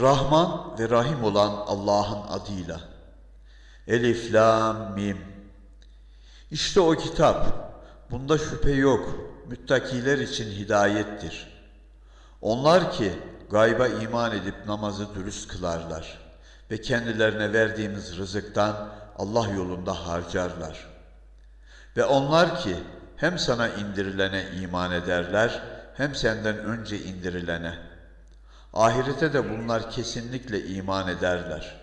Rahman ve Rahim olan Allah'ın adıyla. Elif, Lam, Mim. İşte o kitap. Bunda şüphe yok. Müttakiler için hidayettir. Onlar ki gayba iman edip namazı dürüst kılarlar ve kendilerine verdiğimiz rızıktan Allah yolunda harcarlar. Ve onlar ki hem sana indirilene iman ederler hem senden önce indirilene. Ahirete de bunlar kesinlikle iman ederler.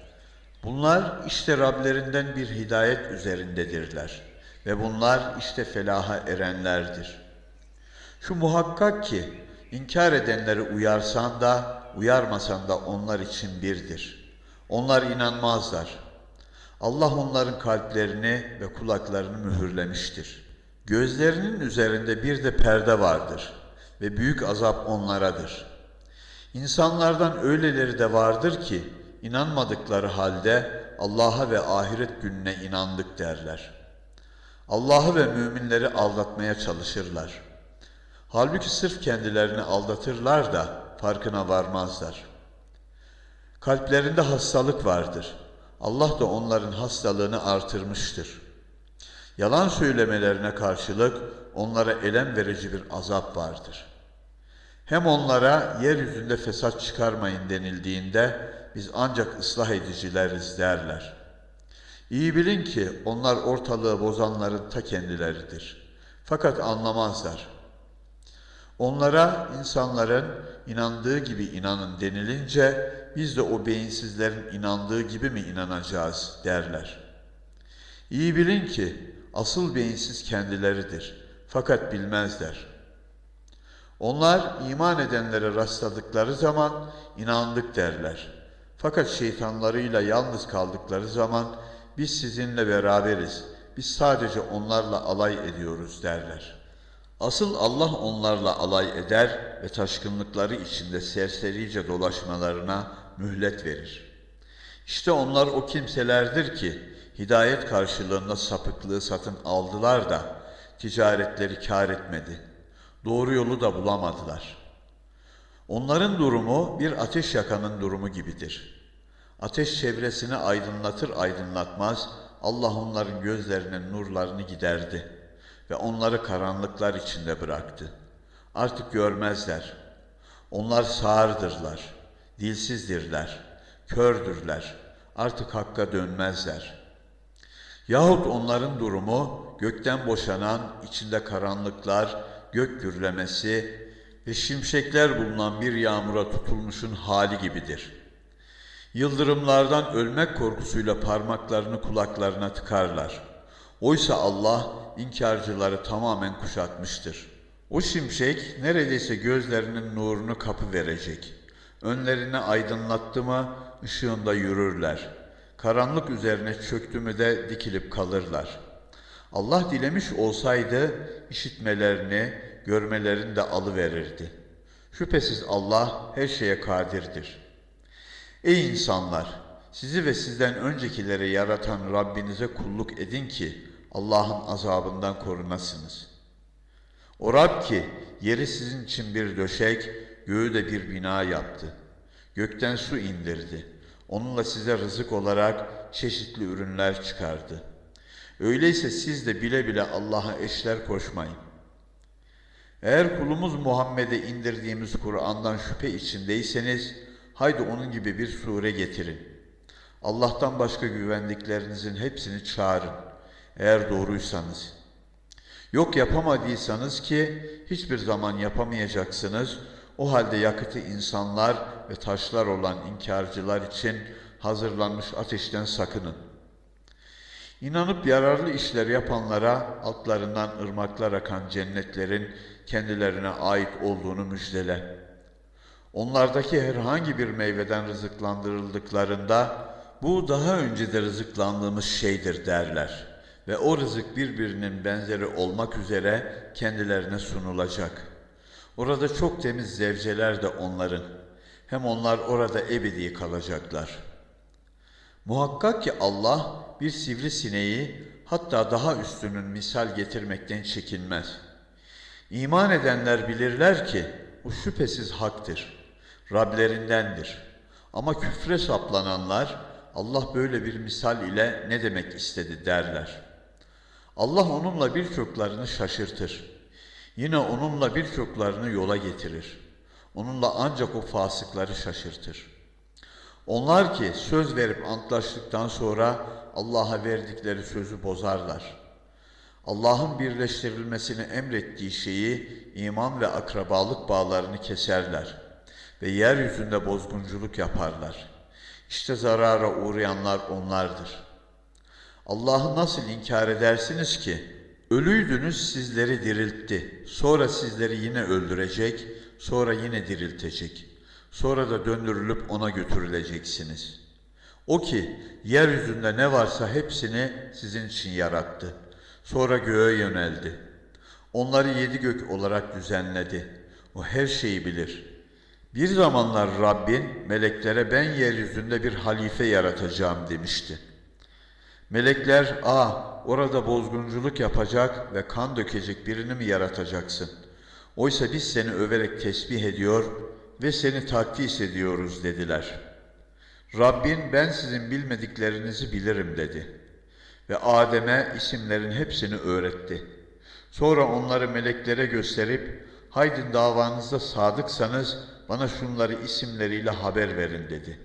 Bunlar işte Rablerinden bir hidayet üzerindedirler ve bunlar işte felaha erenlerdir. Şu muhakkak ki inkar edenleri uyarsan da uyarmasan da onlar için birdir. Onlar inanmazlar. Allah onların kalplerini ve kulaklarını mühürlemiştir. Gözlerinin üzerinde bir de perde vardır ve büyük azap onlaradır. İnsanlardan öyleleri de vardır ki inanmadıkları halde Allah'a ve ahiret gününe inandık derler. Allah'ı ve müminleri aldatmaya çalışırlar. Halbuki sırf kendilerini aldatırlar da farkına varmazlar. Kalplerinde hastalık vardır. Allah da onların hastalığını artırmıştır. Yalan söylemelerine karşılık onlara elem verici bir azap vardır. Hem onlara yeryüzünde fesat çıkarmayın denildiğinde biz ancak ıslah edicileriz derler. İyi bilin ki onlar ortalığı bozanların ta kendileridir. Fakat anlamazlar. Onlara insanların inandığı gibi inanın denilince biz de o beyinsizlerin inandığı gibi mi inanacağız derler. İyi bilin ki asıl beyinsiz kendileridir. Fakat bilmezler. Onlar iman edenlere rastladıkları zaman inandık derler. Fakat şeytanlarıyla yalnız kaldıkları zaman biz sizinle beraberiz. Biz sadece onlarla alay ediyoruz derler. Asıl Allah onlarla alay eder ve taşkınlıkları içinde serserice dolaşmalarına mühlet verir. İşte onlar o kimselerdir ki hidayet karşılığında sapıklığı satın aldılar da ticaretleri kar etmedi. Doğru yolu da bulamadılar. Onların durumu bir ateş yakanın durumu gibidir. Ateş çevresini aydınlatır aydınlatmaz Allah onların gözlerinin nurlarını giderdi ve onları karanlıklar içinde bıraktı. Artık görmezler. Onlar sağırdırlar, dilsizdirler, kördürler. Artık hakka dönmezler. Yahut onların durumu gökten boşanan, içinde karanlıklar, gök gürlemesi ve şimşekler bulunan bir yağmura tutulmuşun hali gibidir. Yıldırımlardan ölmek korkusuyla parmaklarını kulaklarına tıkarlar. Oysa Allah inkarcıları tamamen kuşatmıştır. O şimşek neredeyse gözlerinin nurunu kapı verecek. Önlerine aydınlattı mı ışığında yürürler. Karanlık üzerine çöktü mü de dikilip kalırlar. Allah dilemiş olsaydı işitmelerini, görmelerini de alıverirdi. Şüphesiz Allah her şeye kadirdir. Ey insanlar! Sizi ve sizden öncekileri yaratan Rabbinize kulluk edin ki Allah'ın azabından korunasınız. O Rab ki yeri sizin için bir döşek, göğü de bir bina yaptı. Gökten su indirdi. Onunla size rızık olarak çeşitli ürünler çıkardı. Öyleyse siz de bile bile Allah'a eşler koşmayın. Eğer kulumuz Muhammed'e indirdiğimiz Kur'an'dan şüphe içindeyseniz, haydi onun gibi bir sure getirin. Allah'tan başka güvendiklerinizin hepsini çağırın. Eğer doğruysanız. Yok yapamadıysanız ki hiçbir zaman yapamayacaksınız. O halde yakıtı insanlar ve taşlar olan inkarcılar için hazırlanmış ateşten sakının. İnanıp yararlı işler yapanlara altlarından ırmaklar akan cennetlerin kendilerine ait olduğunu müjdele. Onlardaki herhangi bir meyveden rızıklandırıldıklarında bu daha önce de rızıklandığımız şeydir derler. Ve o rızık birbirinin benzeri olmak üzere kendilerine sunulacak. Orada çok temiz zevceler de onların. Hem onlar orada ebedi kalacaklar. Muhakkak ki Allah bir sivrisineği hatta daha üstünün misal getirmekten çekinmez. İman edenler bilirler ki bu şüphesiz haktır. Rablerindendir. Ama küfre saplananlar Allah böyle bir misal ile ne demek istedi derler. Allah onunla birçoklarını şaşırtır. Yine onunla birçoklarını yola getirir. Onunla ancak o fasıkları şaşırtır. Onlar ki söz verip antlaştıktan sonra Allah'a verdikleri sözü bozarlar. Allah'ın birleştirilmesini emrettiği şeyi iman ve akrabalık bağlarını keserler ve yeryüzünde bozgunculuk yaparlar. İşte zarara uğrayanlar onlardır. Allah'ı nasıl inkar edersiniz ki? Ölüydünüz sizleri diriltti. Sonra sizleri yine öldürecek, sonra yine diriltecek. Sonra da döndürülüp ona götürüleceksiniz. O ki yeryüzünde ne varsa hepsini sizin için yarattı. Sonra göğe yöneldi. Onları yedi gök olarak düzenledi. O her şeyi bilir. Bir zamanlar Rabbin meleklere ben yeryüzünde bir halife yaratacağım demişti. Melekler, "Ah, orada bozgunculuk yapacak ve kan dökecek birini mi yaratacaksın? Oysa biz seni överek tesbih ediyor ve seni takdis ediyoruz." dediler. Rabbin, "Ben sizin bilmediklerinizi bilirim." dedi. Ve Adem'e isimlerin hepsini öğretti. Sonra onları meleklere gösterip, "Haydin davanızda sadıksanız bana şunları isimleriyle haber verin." dedi.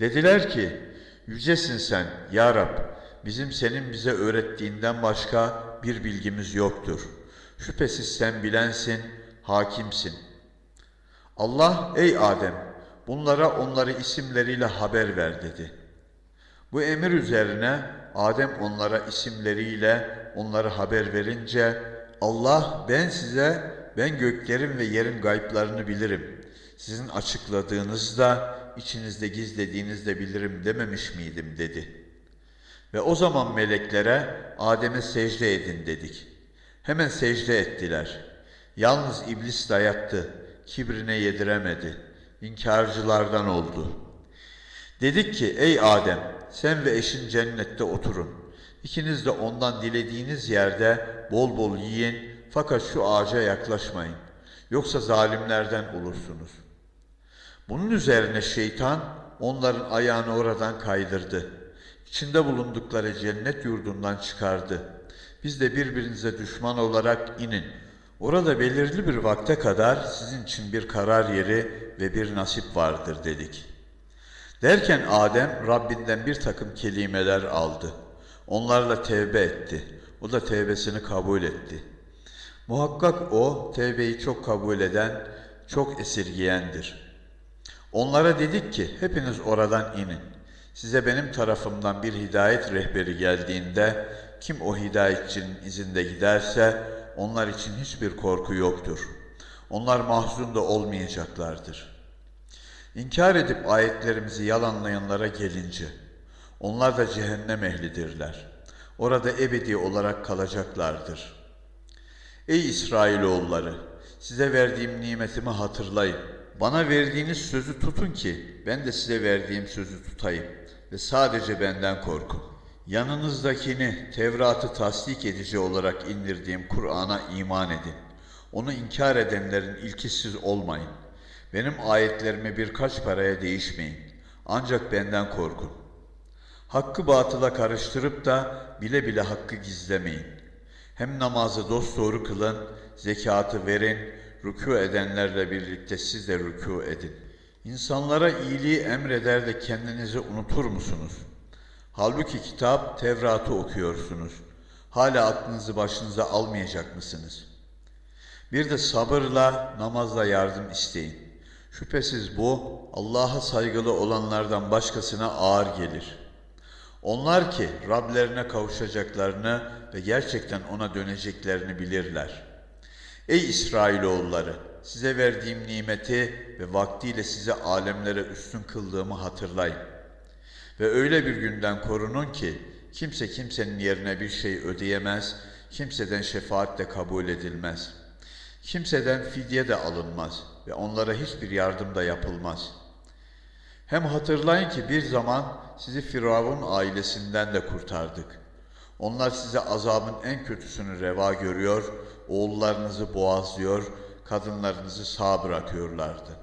Dediler ki, Yücesin sen ya Rab, bizim senin bize öğrettiğinden başka bir bilgimiz yoktur. Şüphesiz sen bilensin, hakimsin. Allah, ey Adem, bunlara onları isimleriyle haber ver dedi. Bu emir üzerine Adem onlara isimleriyle onları haber verince, Allah ben size, ben göklerin ve yerin gayplarını bilirim. Sizin açıkladığınızda içinizde gizlediğinizde bilirim dememiş miydim dedi. Ve o zaman meleklere Adem'e secde edin dedik. Hemen secde ettiler. Yalnız iblis dayattı, kibrine yediremedi. İnkarcılardan oldu. Dedik ki ey Adem sen ve eşin cennette oturun. İkiniz de ondan dilediğiniz yerde bol bol yiyin fakat şu ağaca yaklaşmayın. Yoksa zalimlerden olursunuz.'' Bunun üzerine şeytan onların ayağını oradan kaydırdı. İçinde bulundukları cennet yurdundan çıkardı. Biz de birbirinize düşman olarak inin. Orada belirli bir vakte kadar sizin için bir karar yeri ve bir nasip vardır dedik. Derken Adem Rabbinden bir takım kelimeler aldı. Onlarla tevbe etti. O da tevbesini kabul etti. Muhakkak o tevbeyi çok kabul eden, çok esirgiyendir.'' Onlara dedik ki hepiniz oradan inin. Size benim tarafımdan bir hidayet rehberi geldiğinde kim o hidayetçinin izinde giderse onlar için hiçbir korku yoktur. Onlar mahzun da olmayacaklardır. İnkar edip ayetlerimizi yalanlayanlara gelince onlar da cehennem ehlidirler. Orada ebedi olarak kalacaklardır. Ey İsrailoğulları! Size verdiğim nimetimi hatırlayın. Bana verdiğiniz sözü tutun ki ben de size verdiğim sözü tutayım ve sadece benden korkun. Yanınızdakini Tevrat'ı tasdik edici olarak indirdiğim Kur'an'a iman edin. Onu inkar edenlerin ilkisiz olmayın. Benim ayetlerimi birkaç paraya değişmeyin. Ancak benden korkun. Hakkı batıla karıştırıp da bile bile hakkı gizlemeyin. Hem namazı dosdoğru kılın, zekatı verin, rükû edenlerle birlikte siz de rükû edin. İnsanlara iyiliği emreder de kendinizi unutur musunuz? Halbuki kitap Tevrat'ı okuyorsunuz. Hala aklınızı başınıza almayacak mısınız? Bir de sabırla, namazla yardım isteyin. Şüphesiz bu Allah'a saygılı olanlardan başkasına ağır gelir. Onlar ki Rablerine kavuşacaklarını ve gerçekten ona döneceklerini bilirler.'' Ey İsrailoğulları! Size verdiğim nimeti ve vaktiyle size alemlere üstün kıldığımı hatırlayın. Ve öyle bir günden korunun ki kimse kimsenin yerine bir şey ödeyemez, kimseden şefaat de kabul edilmez. Kimseden fidye de alınmaz ve onlara hiçbir yardım da yapılmaz. Hem hatırlayın ki bir zaman sizi Firavun ailesinden de kurtardık. Onlar size azabın en kötüsünü reva görüyor, oğullarınızı boğazlıyor, kadınlarınızı sağ bırakıyorlardı.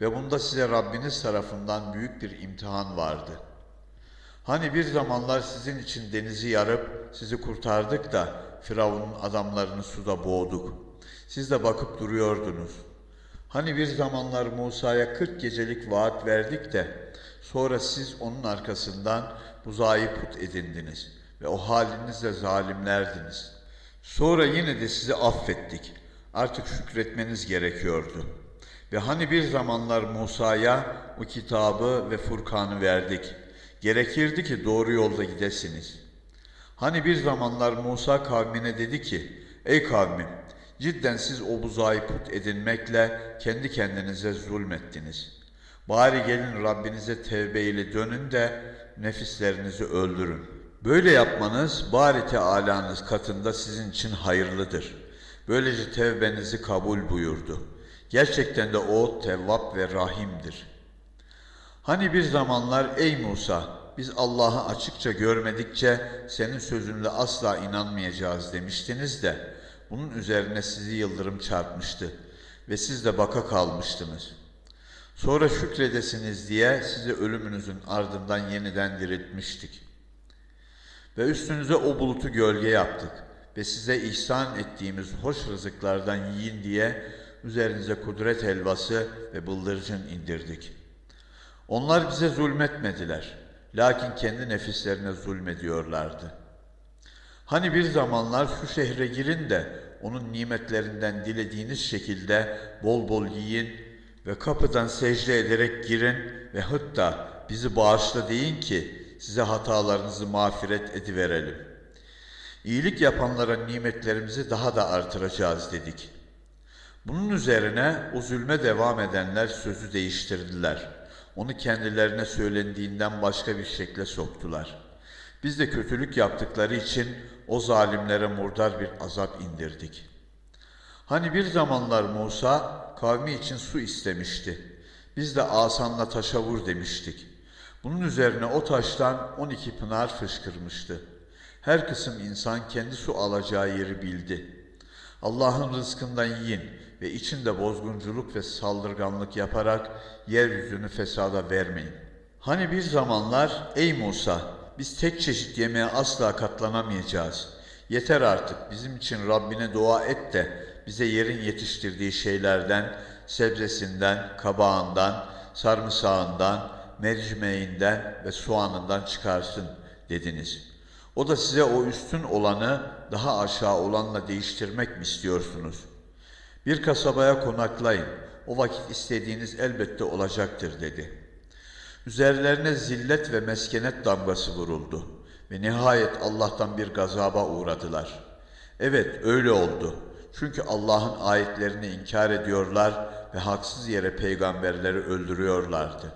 Ve bunda size Rabbiniz tarafından büyük bir imtihan vardı. Hani bir zamanlar sizin için denizi yarıp sizi kurtardık da Firavun'un adamlarını suda boğduk. Siz de bakıp duruyordunuz. Hani bir zamanlar Musa'ya 40 gecelik vaat verdik de sonra siz onun arkasından buzayı put edindiniz ve o halinizle zalimlerdiniz. Sonra yine de sizi affettik. Artık şükretmeniz gerekiyordu. Ve hani bir zamanlar Musa'ya o kitabı ve Furkan'ı verdik. Gerekirdi ki doğru yolda gidesiniz. Hani bir zamanlar Musa kavmine dedi ki, Ey kavmim, cidden siz o buzağı put edinmekle kendi kendinize zulmettiniz. Bari gelin Rabbinize tevbe ile dönün de nefislerinizi öldürün. Böyle yapmanız bari Teala'nız katında sizin için hayırlıdır. Böylece tevbenizi kabul buyurdu. Gerçekten de o tevvap ve rahimdir. Hani bir zamanlar ey Musa biz Allah'ı açıkça görmedikçe senin sözünle asla inanmayacağız demiştiniz de bunun üzerine sizi yıldırım çarpmıştı ve siz de baka kalmıştınız. Sonra şükredesiniz diye sizi ölümünüzün ardından yeniden diriltmiştik. Ve üstünüze o bulutu gölge yaptık ve size ihsan ettiğimiz hoş rızıklardan yiyin diye üzerinize kudret helvası ve bıldırcın indirdik. Onlar bize zulmetmediler. Lakin kendi nefislerine zulmediyorlardı. Hani bir zamanlar şu şehre girin de onun nimetlerinden dilediğiniz şekilde bol bol yiyin ve kapıdan secde ederek girin ve hatta bizi bağışla deyin ki size hatalarınızı mağfiret ediverelim. İyilik yapanlara nimetlerimizi daha da artıracağız dedik. Bunun üzerine o zulme devam edenler sözü değiştirdiler. Onu kendilerine söylendiğinden başka bir şekle soktular. Biz de kötülük yaptıkları için o zalimlere murdar bir azap indirdik. Hani bir zamanlar Musa kavmi için su istemişti. Biz de asanla taşa vur demiştik. Bunun üzerine o taştan on iki pınar fışkırmıştı. Her kısım insan kendi su alacağı yeri bildi. Allah'ın rızkından yiyin ve içinde bozgunculuk ve saldırganlık yaparak yeryüzünü fesada vermeyin. Hani bir zamanlar ey Musa biz tek çeşit yemeğe asla katlanamayacağız. Yeter artık bizim için Rabbine dua et de bize yerin yetiştirdiği şeylerden, sebzesinden, kabağından, sarımsağından, mercimeğinden ve soğanından çıkarsın dediniz. O da size o üstün olanı daha aşağı olanla değiştirmek mi istiyorsunuz? Bir kasabaya konaklayın. O vakit istediğiniz elbette olacaktır dedi. Üzerlerine zillet ve meskenet damgası vuruldu ve nihayet Allah'tan bir gazaba uğradılar. Evet öyle oldu. Çünkü Allah'ın ayetlerini inkar ediyorlar ve haksız yere peygamberleri öldürüyorlardı.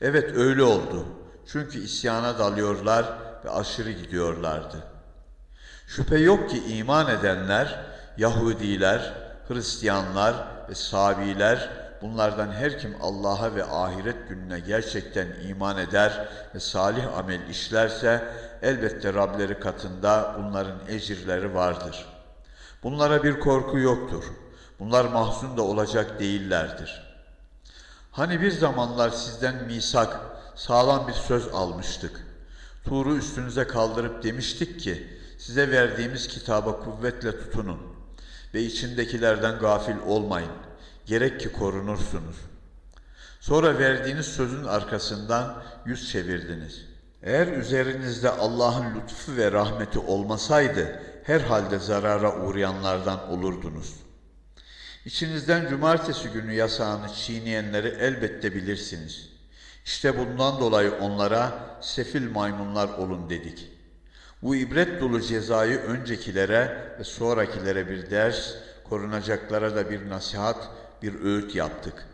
Evet öyle oldu. Çünkü isyana dalıyorlar ve aşırı gidiyorlardı. Şüphe yok ki iman edenler, Yahudiler, Hristiyanlar ve Sabiler bunlardan her kim Allah'a ve ahiret gününe gerçekten iman eder ve salih amel işlerse elbette Rableri katında bunların ecirleri vardır. Bunlara bir korku yoktur. Bunlar mahzun da olacak değillerdir. Hani bir zamanlar sizden misak, sağlam bir söz almıştık. Tuğru üstünüze kaldırıp demiştik ki, size verdiğimiz kitaba kuvvetle tutunun ve içindekilerden gafil olmayın. Gerek ki korunursunuz. Sonra verdiğiniz sözün arkasından yüz çevirdiniz. Eğer üzerinizde Allah'ın lütfu ve rahmeti olmasaydı, herhalde zarara uğrayanlardan olurdunuz. İçinizden cumartesi günü yasağını çiğneyenleri elbette bilirsiniz. İşte bundan dolayı onlara sefil maymunlar olun dedik. Bu ibret dolu cezayı öncekilere ve sonrakilere bir ders, korunacaklara da bir nasihat, bir öğüt yaptık.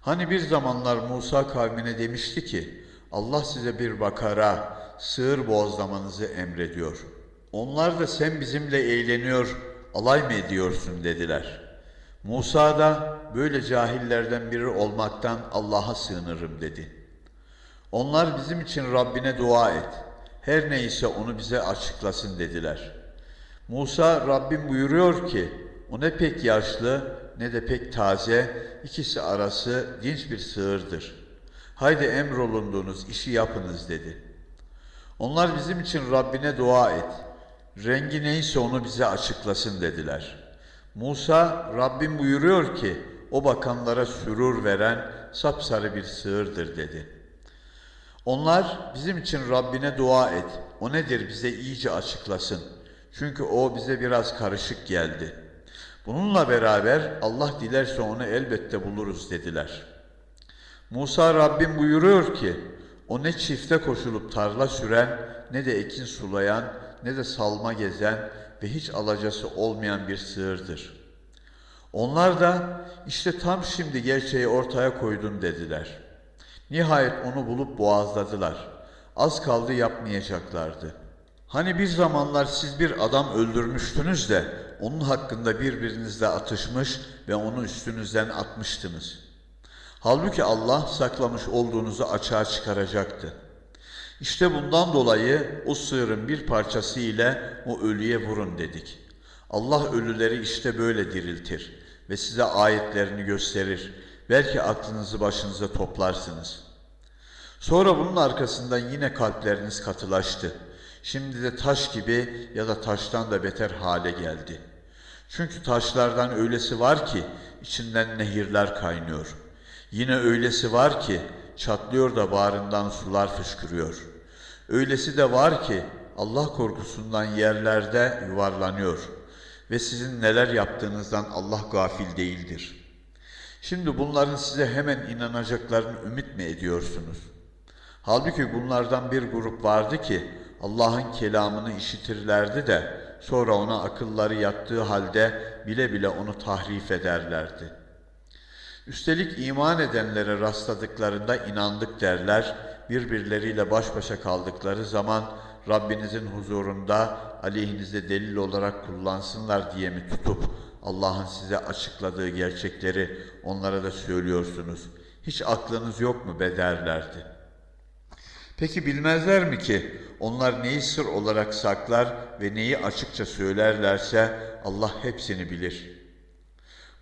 Hani bir zamanlar Musa kavmine demişti ki, Allah size bir bakara, sığır boğazlamanızı emrediyor. Onlar da sen bizimle eğleniyor, alay mı ediyorsun dediler. Musa da böyle cahillerden biri olmaktan Allah'a sığınırım dedi. Onlar bizim için Rabbine dua et. Her neyse onu bize açıklasın dediler. Musa Rabbim buyuruyor ki o ne pek yaşlı ne de pek taze, ikisi arası dinç bir sığırdır. Haydi emrolunduğunuz işi yapınız dedi. Onlar bizim için Rabbine dua et. Rengi neyse onu bize açıklasın dediler. Musa, Rabbim buyuruyor ki, o bakanlara sürur veren sapsarı bir sığırdır dedi. Onlar bizim için Rabbine dua et. O nedir bize iyice açıklasın. Çünkü o bize biraz karışık geldi. Bununla beraber Allah dilerse onu elbette buluruz dediler. Musa Rabbim buyuruyor ki o ne çifte koşulup tarla süren ne de ekin sulayan ne de salma gezen ve hiç alacası olmayan bir sığırdır. Onlar da işte tam şimdi gerçeği ortaya koydun dediler. Nihayet onu bulup boğazladılar. Az kaldı yapmayacaklardı. Hani bir zamanlar siz bir adam öldürmüştünüz de onun hakkında birbirinizle atışmış ve onu üstünüzden atmıştınız. Halbuki Allah saklamış olduğunuzu açığa çıkaracaktı. İşte bundan dolayı o sığırın bir parçası ile o ölüye vurun dedik. Allah ölüleri işte böyle diriltir ve size ayetlerini gösterir. Belki aklınızı başınıza toplarsınız. Sonra bunun arkasından yine kalpleriniz katılaştı. Şimdi de taş gibi ya da taştan da beter hale geldi. Çünkü taşlardan öylesi var ki içinden nehirler kaynıyor. Yine öylesi var ki çatlıyor da bağrından sular fışkırıyor. Öylesi de var ki Allah korkusundan yerlerde yuvarlanıyor ve sizin neler yaptığınızdan Allah gafil değildir. Şimdi bunların size hemen inanacaklarını ümit mi ediyorsunuz? Halbuki bunlardan bir grup vardı ki Allah'ın kelamını işitirlerdi de sonra ona akılları yattığı halde bile bile onu tahrif ederlerdi. Üstelik iman edenlere rastladıklarında inandık derler, birbirleriyle baş başa kaldıkları zaman Rabbinizin huzurunda aleyhinize delil olarak kullansınlar diye mi tutup Allah'ın size açıkladığı gerçekleri onlara da söylüyorsunuz. Hiç aklınız yok mu be derlerdi. Peki bilmezler mi ki onlar neyi sır olarak saklar ve neyi açıkça söylerlerse Allah hepsini bilir.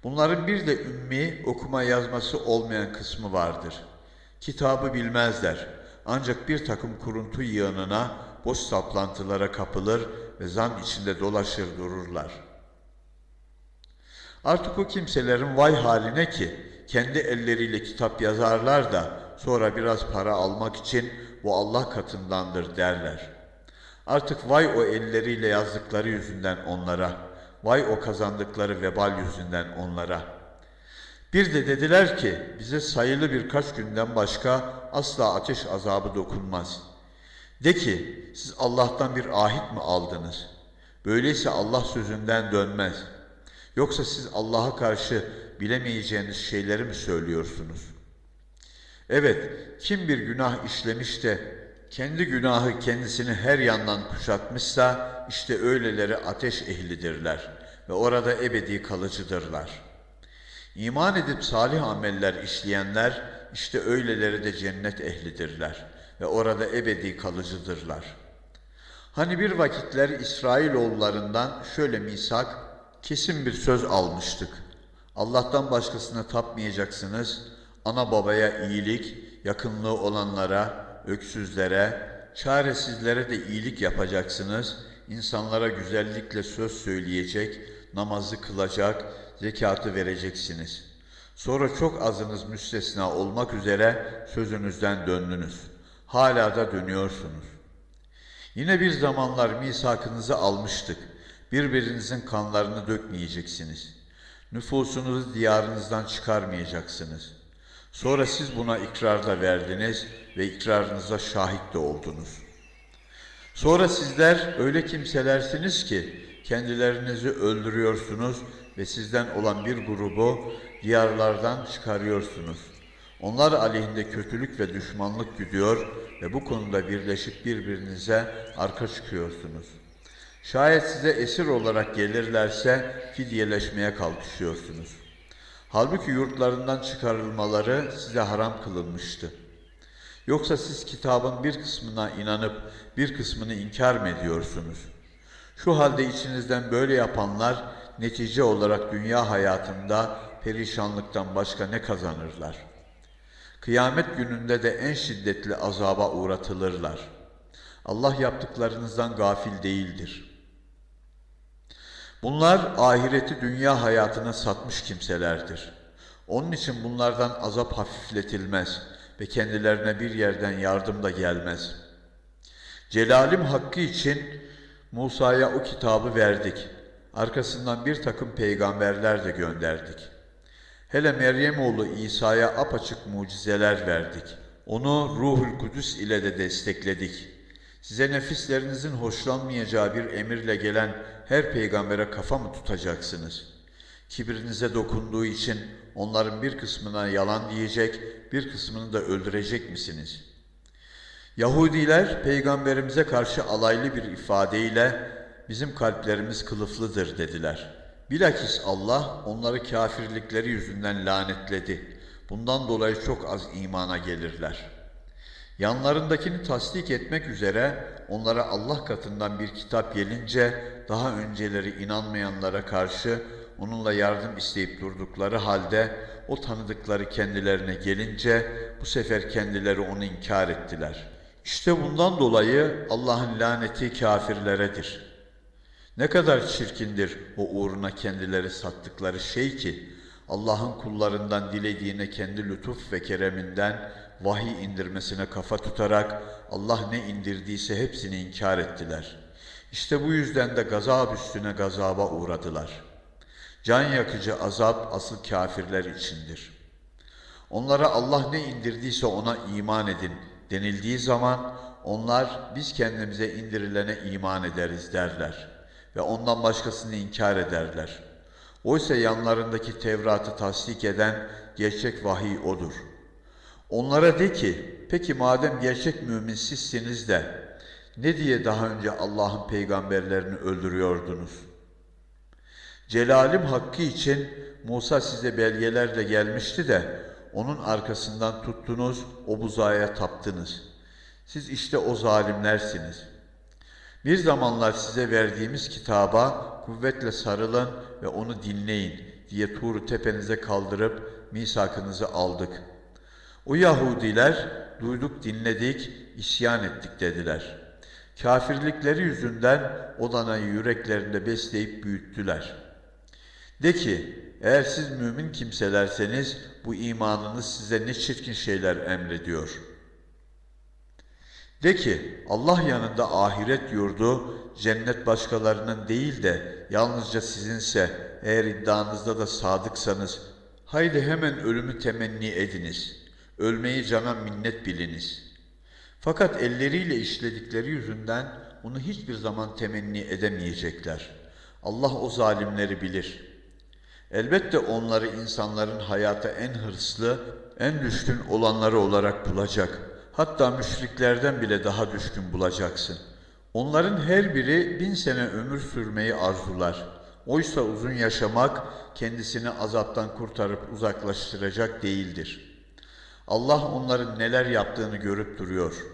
Bunların bir de ümmi okuma yazması olmayan kısmı vardır. Kitabı bilmezler. Ancak bir takım kuruntu yığınına, boş saplantılara kapılır ve zan içinde dolaşır dururlar. Artık o kimselerin vay haline ki kendi elleriyle kitap yazarlar da sonra biraz para almak için bu Allah katındandır derler. Artık vay o elleriyle yazdıkları yüzünden onlara, vay o kazandıkları vebal yüzünden onlara. Bir de dediler ki bize sayılı birkaç günden başka asla ateş azabı dokunmaz. De ki siz Allah'tan bir ahit mi aldınız? Böyleyse Allah sözünden dönmez. Yoksa siz Allah'a karşı bilemeyeceğiniz şeyleri mi söylüyorsunuz?'' Evet, kim bir günah işlemiş de kendi günahı kendisini her yandan kuşatmışsa işte öyleleri ateş ehlidirler ve orada ebedi kalıcıdırlar. İman edip salih ameller işleyenler işte öyleleri de cennet ehlidirler ve orada ebedi kalıcıdırlar. Hani bir vakitler İsrailoğullarından şöyle misak, kesin bir söz almıştık. Allah'tan başkasına tapmayacaksınız.'' ana babaya iyilik, yakınlığı olanlara, öksüzlere, çaresizlere de iyilik yapacaksınız. İnsanlara güzellikle söz söyleyecek, namazı kılacak, zekatı vereceksiniz. Sonra çok azınız müstesna olmak üzere sözünüzden döndünüz. Hala da dönüyorsunuz. Yine bir zamanlar misakınızı almıştık. Birbirinizin kanlarını dökmeyeceksiniz. Nüfusunuzu diyarınızdan çıkarmayacaksınız.'' Sonra siz buna ikrar da verdiniz ve ikrarınıza şahit de oldunuz. Sonra sizler öyle kimselersiniz ki kendilerinizi öldürüyorsunuz ve sizden olan bir grubu diyarlardan çıkarıyorsunuz. Onlar aleyhinde kötülük ve düşmanlık güdüyor ve bu konuda birleşip birbirinize arka çıkıyorsunuz. Şayet size esir olarak gelirlerse fidyeleşmeye kalkışıyorsunuz.'' Halbuki yurtlarından çıkarılmaları size haram kılınmıştı. Yoksa siz kitabın bir kısmına inanıp bir kısmını inkar mı ediyorsunuz? Şu halde içinizden böyle yapanlar netice olarak dünya hayatında perişanlıktan başka ne kazanırlar? Kıyamet gününde de en şiddetli azaba uğratılırlar. Allah yaptıklarınızdan gafil değildir. Bunlar ahireti dünya hayatına satmış kimselerdir. Onun için bunlardan azap hafifletilmez ve kendilerine bir yerden yardım da gelmez. Celalim hakkı için Musa'ya o kitabı verdik. Arkasından bir takım peygamberler de gönderdik. Hele Meryem oğlu İsa'ya apaçık mucizeler verdik. Onu Ruhul Kudüs ile de destekledik. Size nefislerinizin hoşlanmayacağı bir emirle gelen her peygambere kafa mı tutacaksınız? Kibrinize dokunduğu için onların bir kısmına yalan diyecek, bir kısmını da öldürecek misiniz? Yahudiler peygamberimize karşı alaylı bir ifadeyle bizim kalplerimiz kılıflıdır dediler. Bilakis Allah onları kafirlikleri yüzünden lanetledi. Bundan dolayı çok az imana gelirler. Yanlarındakini tasdik etmek üzere onlara Allah katından bir kitap gelince daha önceleri inanmayanlara karşı onunla yardım isteyip durdukları halde o tanıdıkları kendilerine gelince bu sefer kendileri onu inkar ettiler. İşte bundan dolayı Allah'ın laneti kafirleredir. Ne kadar çirkindir o uğruna kendileri sattıkları şey ki Allah'ın kullarından dilediğine kendi lütuf ve kereminden vahiy indirmesine kafa tutarak Allah ne indirdiyse hepsini inkar ettiler. İşte bu yüzden de gazap üstüne gazaba uğradılar. Can yakıcı azap asıl kafirler içindir. Onlara Allah ne indirdiyse ona iman edin denildiği zaman onlar biz kendimize indirilene iman ederiz derler ve ondan başkasını inkar ederler. Oysa yanlarındaki Tevrat'ı tasdik eden gerçek vahiy odur. Onlara de ki, peki madem gerçek mümin sizsiniz de ne diye daha önce Allah'ın peygamberlerini öldürüyordunuz? Celalim hakkı için Musa size belgelerle gelmişti de onun arkasından tuttunuz, o buzağıya taptınız. Siz işte o zalimlersiniz. Bir zamanlar size verdiğimiz kitaba kuvvetle sarılın ve onu dinleyin diye Tur'u tepenize kaldırıp misakınızı aldık. O Yahudiler duyduk dinledik, isyan ettik dediler. Kafirlikleri yüzünden o danayı yüreklerinde besleyip büyüttüler. De ki, eğer siz mümin kimselerseniz bu imanınız size ne çirkin şeyler emrediyor. De ki, Allah yanında ahiret yurdu, cennet başkalarının değil de yalnızca sizinse, eğer iddianızda da sadıksanız, haydi hemen ölümü temenni ediniz. Ölmeyi cana minnet biliniz. Fakat elleriyle işledikleri yüzünden onu hiçbir zaman temenni edemeyecekler. Allah o zalimleri bilir.'' Elbette onları insanların hayata en hırslı, en düşkün olanları olarak bulacak. Hatta müşriklerden bile daha düşkün bulacaksın. Onların her biri bin sene ömür sürmeyi arzular. Oysa uzun yaşamak kendisini azaptan kurtarıp uzaklaştıracak değildir. Allah onların neler yaptığını görüp duruyor.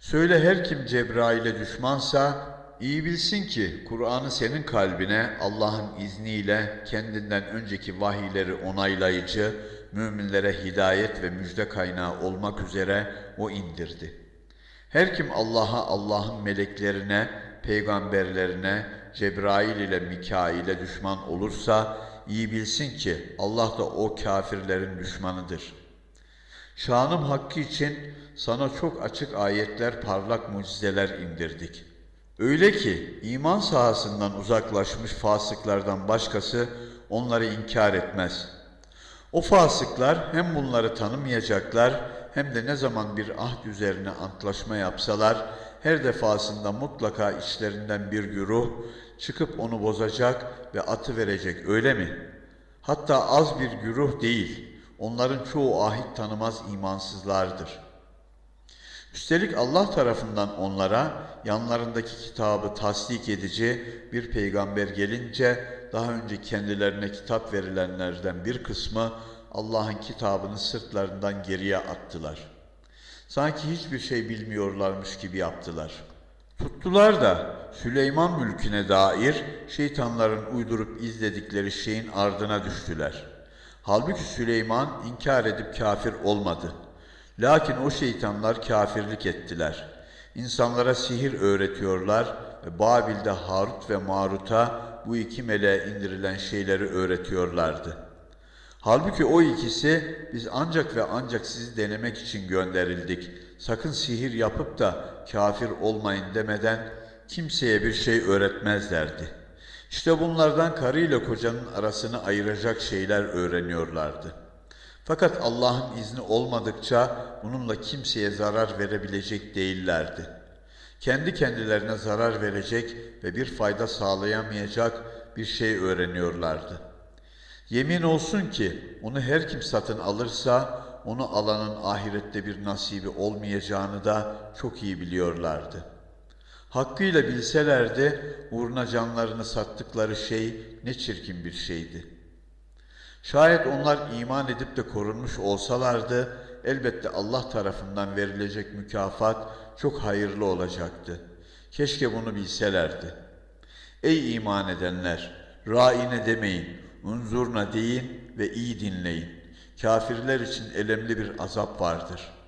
Söyle her kim Cebrail'e düşmansa İyi bilsin ki Kur'an'ı senin kalbine Allah'ın izniyle kendinden önceki vahiyleri onaylayıcı, müminlere hidayet ve müjde kaynağı olmak üzere o indirdi. Her kim Allah'a, Allah'ın meleklerine, peygamberlerine, Cebrail ile Mikail'e düşman olursa iyi bilsin ki Allah da o kafirlerin düşmanıdır. Şanım hakkı için sana çok açık ayetler, parlak mucizeler indirdik.'' Öyle ki iman sahasından uzaklaşmış fasıklardan başkası onları inkar etmez. O fasıklar hem bunları tanımayacaklar hem de ne zaman bir ahd üzerine antlaşma yapsalar her defasında mutlaka içlerinden bir güruh çıkıp onu bozacak ve atı verecek öyle mi? Hatta az bir güruh değil, onların çoğu ahit tanımaz imansızlardır.'' Üstelik Allah tarafından onlara yanlarındaki kitabı tasdik edici bir peygamber gelince daha önce kendilerine kitap verilenlerden bir kısmı Allah'ın kitabını sırtlarından geriye attılar. Sanki hiçbir şey bilmiyorlarmış gibi yaptılar. Tuttular da Süleyman mülküne dair şeytanların uydurup izledikleri şeyin ardına düştüler.'' Halbuki Süleyman inkar edip kafir olmadı. Lakin o şeytanlar kafirlik ettiler. İnsanlara sihir öğretiyorlar ve Babil'de Harut ve Marut'a bu iki meleğe indirilen şeyleri öğretiyorlardı. Halbuki o ikisi biz ancak ve ancak sizi denemek için gönderildik. Sakın sihir yapıp da kafir olmayın demeden kimseye bir şey öğretmezlerdi. İşte bunlardan karı ile kocanın arasını ayıracak şeyler öğreniyorlardı. Fakat Allah'ın izni olmadıkça bununla kimseye zarar verebilecek değillerdi. Kendi kendilerine zarar verecek ve bir fayda sağlayamayacak bir şey öğreniyorlardı. Yemin olsun ki onu her kim satın alırsa onu alanın ahirette bir nasibi olmayacağını da çok iyi biliyorlardı. Hakkıyla bilselerdi uğruna canlarını sattıkları şey ne çirkin bir şeydi. Şayet onlar iman edip de korunmuş olsalardı elbette Allah tarafından verilecek mükafat çok hayırlı olacaktı. Keşke bunu bilselerdi. Ey iman edenler! Raine demeyin, unzurna deyin ve iyi dinleyin. Kafirler için elemli bir azap vardır.''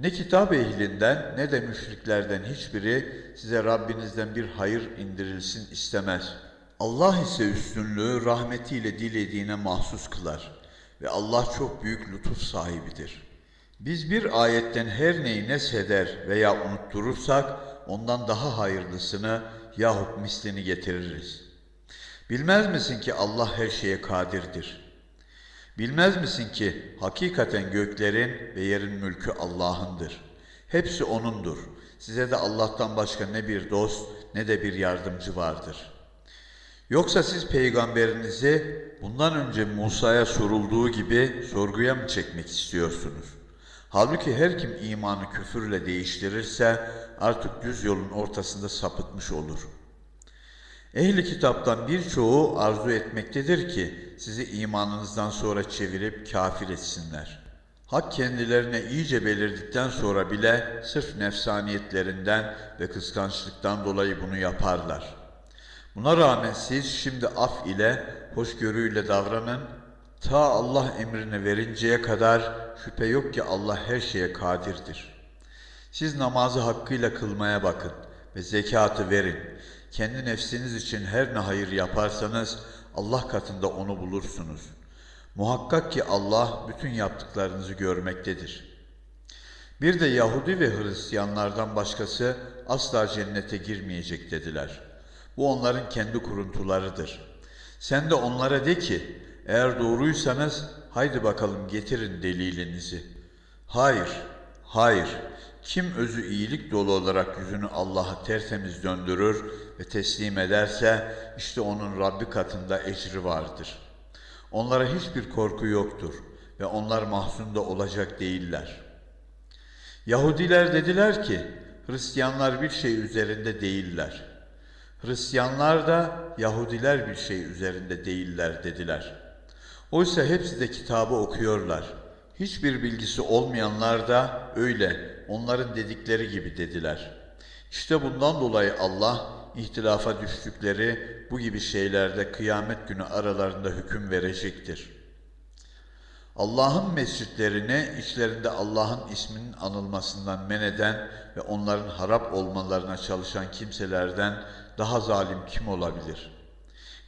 Ne kitap ehlinden ne de müşriklerden hiçbiri size Rabbinizden bir hayır indirilsin istemez. Allah ise üstünlüğü rahmetiyle dilediğine mahsus kılar ve Allah çok büyük lütuf sahibidir. Biz bir ayetten her neyi nesheder veya unutturursak ondan daha hayırlısını yahut mislini getiririz. Bilmez misin ki Allah her şeye kadirdir.'' Bilmez misin ki hakikaten göklerin ve yerin mülkü Allah'ındır. Hepsi O'nundur. Size de Allah'tan başka ne bir dost ne de bir yardımcı vardır. Yoksa siz peygamberinizi bundan önce Musa'ya sorulduğu gibi sorguya mı çekmek istiyorsunuz? Halbuki her kim imanı küfürle değiştirirse artık düz yolun ortasında sapıtmış olur.'' Ehli kitaptan birçoğu arzu etmektedir ki sizi imanınızdan sonra çevirip kafir etsinler. Hak kendilerine iyice belirdikten sonra bile sırf nefsaniyetlerinden ve kıskançlıktan dolayı bunu yaparlar. Buna rağmen siz şimdi af ile, hoşgörüyle davranın, ta Allah emrini verinceye kadar şüphe yok ki Allah her şeye kadirdir. Siz namazı hakkıyla kılmaya bakın ve zekatı verin. Kendi nefsiniz için her ne hayır yaparsanız Allah katında onu bulursunuz. Muhakkak ki Allah bütün yaptıklarınızı görmektedir. Bir de Yahudi ve Hristiyanlardan başkası asla cennete girmeyecek dediler. Bu onların kendi kuruntularıdır. Sen de onlara de ki, eğer doğruysanız haydi bakalım getirin delilinizi. Hayır, hayır, kim özü iyilik dolu olarak yüzünü Allah'a tertemiz döndürür ve teslim ederse işte onun Rabbi katında ecri vardır. Onlara hiçbir korku yoktur ve onlar mahzunda olacak değiller. Yahudiler dediler ki Hristiyanlar bir şey üzerinde değiller. Hristiyanlar da Yahudiler bir şey üzerinde değiller dediler. Oysa hepsi de kitabı okuyorlar. Hiçbir bilgisi olmayanlar da öyle onların dedikleri gibi dediler. İşte bundan dolayı Allah ihtilafa düştükleri bu gibi şeylerde kıyamet günü aralarında hüküm verecektir. Allah'ın mescitlerini içlerinde Allah'ın isminin anılmasından men eden ve onların harap olmalarına çalışan kimselerden daha zalim kim olabilir?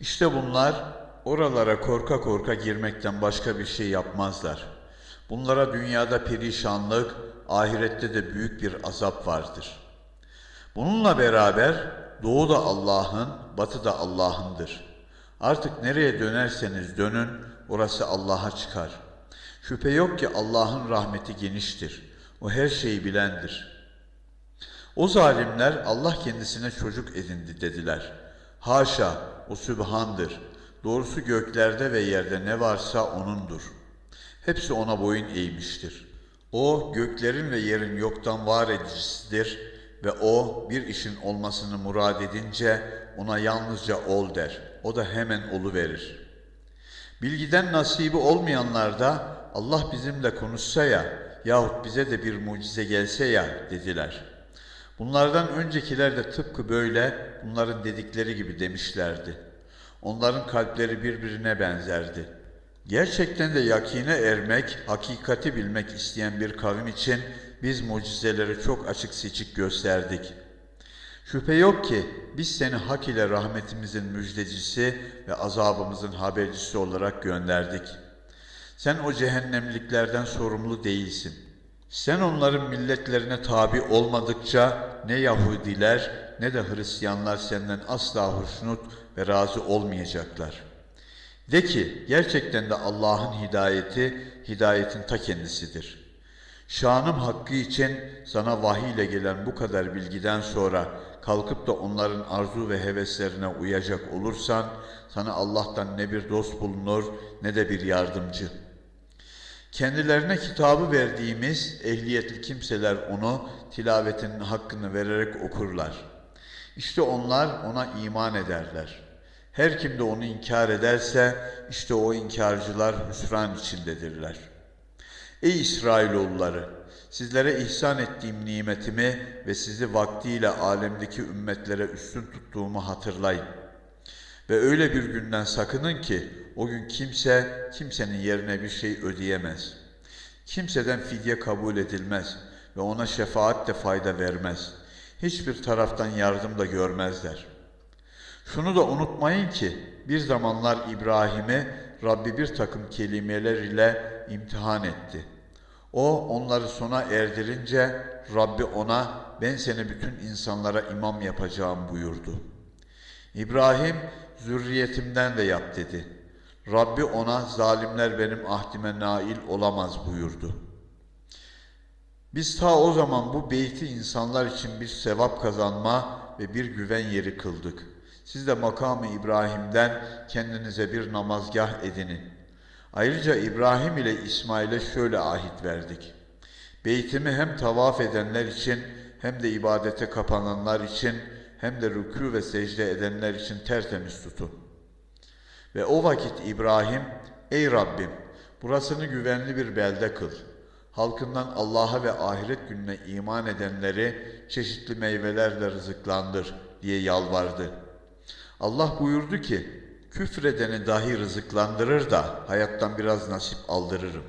İşte bunlar oralara korka korka girmekten başka bir şey yapmazlar. Bunlara dünyada perişanlık, ahirette de büyük bir azap vardır. Bununla beraber doğu da Allah'ın, batı da Allah'ındır. Artık nereye dönerseniz dönün, orası Allah'a çıkar. Şüphe yok ki Allah'ın rahmeti geniştir. O her şeyi bilendir. O zalimler Allah kendisine çocuk edindi dediler. Haşa, o sübhandır. Doğrusu göklerde ve yerde ne varsa O'nundur. Hepsi O'na boyun eğmiştir.'' O göklerin ve yerin yoktan var edicisidir ve o bir işin olmasını murad edince ona yalnızca ol der. O da hemen olu verir. Bilgiden nasibi olmayanlar da Allah bizimle konuşsa ya yahut bize de bir mucize gelse ya dediler. Bunlardan öncekiler de tıpkı böyle bunların dedikleri gibi demişlerdi. Onların kalpleri birbirine benzerdi. Gerçekten de yakine ermek, hakikati bilmek isteyen bir kavim için biz mucizeleri çok açık seçik gösterdik. Şüphe yok ki biz seni hak ile rahmetimizin müjdecisi ve azabımızın habercisi olarak gönderdik. Sen o cehennemliklerden sorumlu değilsin. Sen onların milletlerine tabi olmadıkça ne Yahudiler ne de Hristiyanlar senden asla hoşnut ve razı olmayacaklar. De ki gerçekten de Allah'ın hidayeti hidayetin ta kendisidir. Şanım hakkı için sana vahiy ile gelen bu kadar bilgiden sonra kalkıp da onların arzu ve heveslerine uyacak olursan sana Allah'tan ne bir dost bulunur ne de bir yardımcı. Kendilerine kitabı verdiğimiz ehliyetli kimseler onu tilavetinin hakkını vererek okurlar. İşte onlar ona iman ederler. Her kim de onu inkar ederse işte o inkarcılar hüsran içindedirler. Ey İsrailoğulları! Sizlere ihsan ettiğim nimetimi ve sizi vaktiyle alemdeki ümmetlere üstün tuttuğumu hatırlayın. Ve öyle bir günden sakının ki o gün kimse kimsenin yerine bir şey ödeyemez. Kimseden fidye kabul edilmez ve ona şefaat de fayda vermez. Hiçbir taraftan yardım da görmezler. Şunu da unutmayın ki bir zamanlar İbrahim'i Rabbi bir takım kelimeler ile imtihan etti. O onları sona erdirince Rabbi ona ben seni bütün insanlara imam yapacağım buyurdu. İbrahim zürriyetimden de yap dedi. Rabbi ona zalimler benim ahdime nail olamaz buyurdu. Biz ta o zaman bu beyti insanlar için bir sevap kazanma ve bir güven yeri kıldık. Siz de makamı İbrahim'den kendinize bir namazgah edinin. Ayrıca İbrahim ile İsmail'e şöyle ahit verdik. Beytimi hem tavaf edenler için hem de ibadete kapananlar için hem de rükû ve secde edenler için tertemiz tutun. Ve o vakit İbrahim, ey Rabbim burasını güvenli bir belde kıl. Halkından Allah'a ve ahiret gününe iman edenleri çeşitli meyvelerle rızıklandır diye yalvardı. Allah buyurdu ki, küfredeni dahi rızıklandırır da hayattan biraz nasip aldırırım.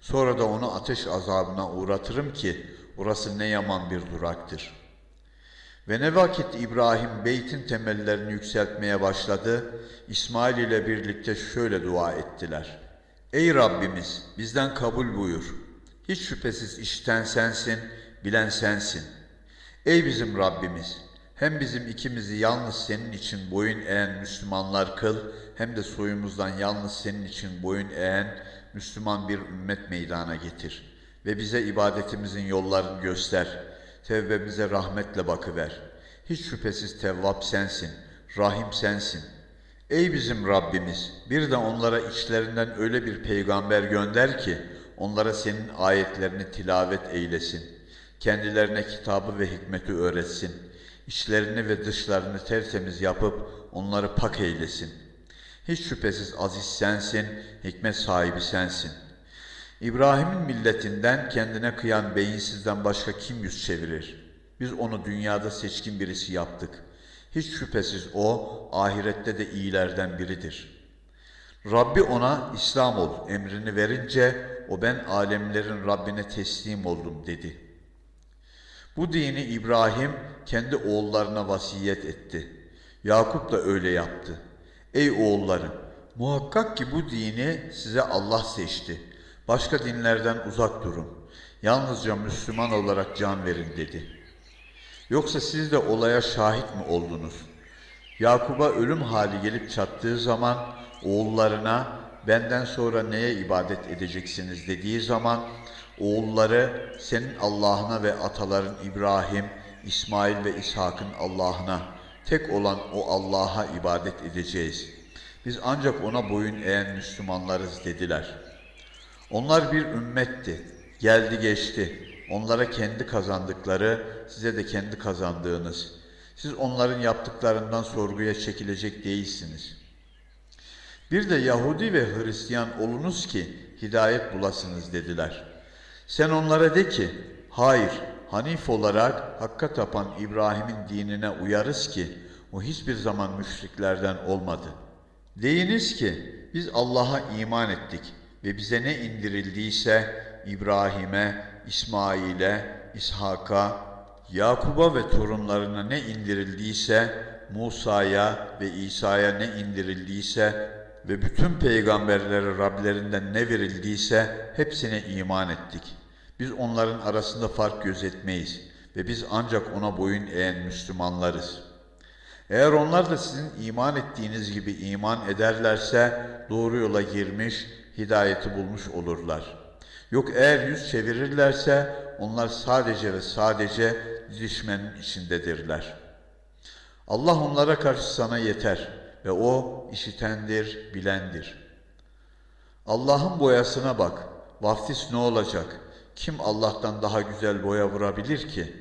Sonra da onu ateş azabına uğratırım ki orası ne yaman bir duraktır. Ve ne vakit İbrahim beytin temellerini yükseltmeye başladı, İsmail ile birlikte şöyle dua ettiler. Ey Rabbimiz bizden kabul buyur. Hiç şüphesiz işten sensin, bilen sensin. Ey bizim Rabbimiz hem bizim ikimizi yalnız senin için boyun eğen Müslümanlar kıl, hem de soyumuzdan yalnız senin için boyun eğen Müslüman bir ümmet meydana getir. Ve bize ibadetimizin yollarını göster. Tevbemize rahmetle bakıver. Hiç şüphesiz tevvap sensin, rahim sensin. Ey bizim Rabbimiz, bir de onlara içlerinden öyle bir peygamber gönder ki, onlara senin ayetlerini tilavet eylesin. Kendilerine kitabı ve hikmeti öğretsin.'' İçlerini ve dışlarını tertemiz yapıp onları pak eylesin. Hiç şüphesiz aziz sensin, hikmet sahibi sensin. İbrahim'in milletinden kendine kıyan beyinsizden başka kim yüz çevirir? Biz onu dünyada seçkin birisi yaptık. Hiç şüphesiz o ahirette de iyilerden biridir. Rabbi ona İslam ol emrini verince o ben alemlerin Rabbine teslim oldum dedi.'' Bu dini İbrahim kendi oğullarına vasiyet etti. Yakup da öyle yaptı. Ey oğullarım, muhakkak ki bu dini size Allah seçti. Başka dinlerden uzak durun. Yalnızca Müslüman olarak can verin dedi. Yoksa siz de olaya şahit mi oldunuz? Yakup'a ölüm hali gelip çattığı zaman oğullarına benden sonra neye ibadet edeceksiniz dediği zaman Oğulları senin Allah'ına ve ataların İbrahim, İsmail ve İshak'ın Allah'ına, tek olan o Allah'a ibadet edeceğiz. Biz ancak ona boyun eğen Müslümanlarız dediler. Onlar bir ümmetti, geldi geçti. Onlara kendi kazandıkları, size de kendi kazandığınız. Siz onların yaptıklarından sorguya çekilecek değilsiniz. Bir de Yahudi ve Hristiyan olunuz ki hidayet bulasınız dediler.'' Sen onlara de ki, hayır, Hanif olarak Hakk'a tapan İbrahim'in dinine uyarız ki, o hiçbir zaman müşriklerden olmadı. Deyiniz ki, biz Allah'a iman ettik ve bize ne indirildiyse İbrahim'e, İsmail'e, İshak'a, Yakub'a ve torunlarına ne indirildiyse Musa'ya ve İsa'ya ne indirildiyse ve bütün peygamberlere Rablerinden ne verildiyse hepsine iman ettik. Biz onların arasında fark gözetmeyiz ve biz ancak ona boyun eğen Müslümanlarız. Eğer onlar da sizin iman ettiğiniz gibi iman ederlerse doğru yola girmiş, hidayeti bulmuş olurlar. Yok eğer yüz çevirirlerse onlar sadece ve sadece didişmenin içindedirler. Allah onlara karşı sana yeter ve o işitendir, bilendir. Allah'ın boyasına bak. Vaftiz ne olacak? Kim Allah'tan daha güzel boya vurabilir ki?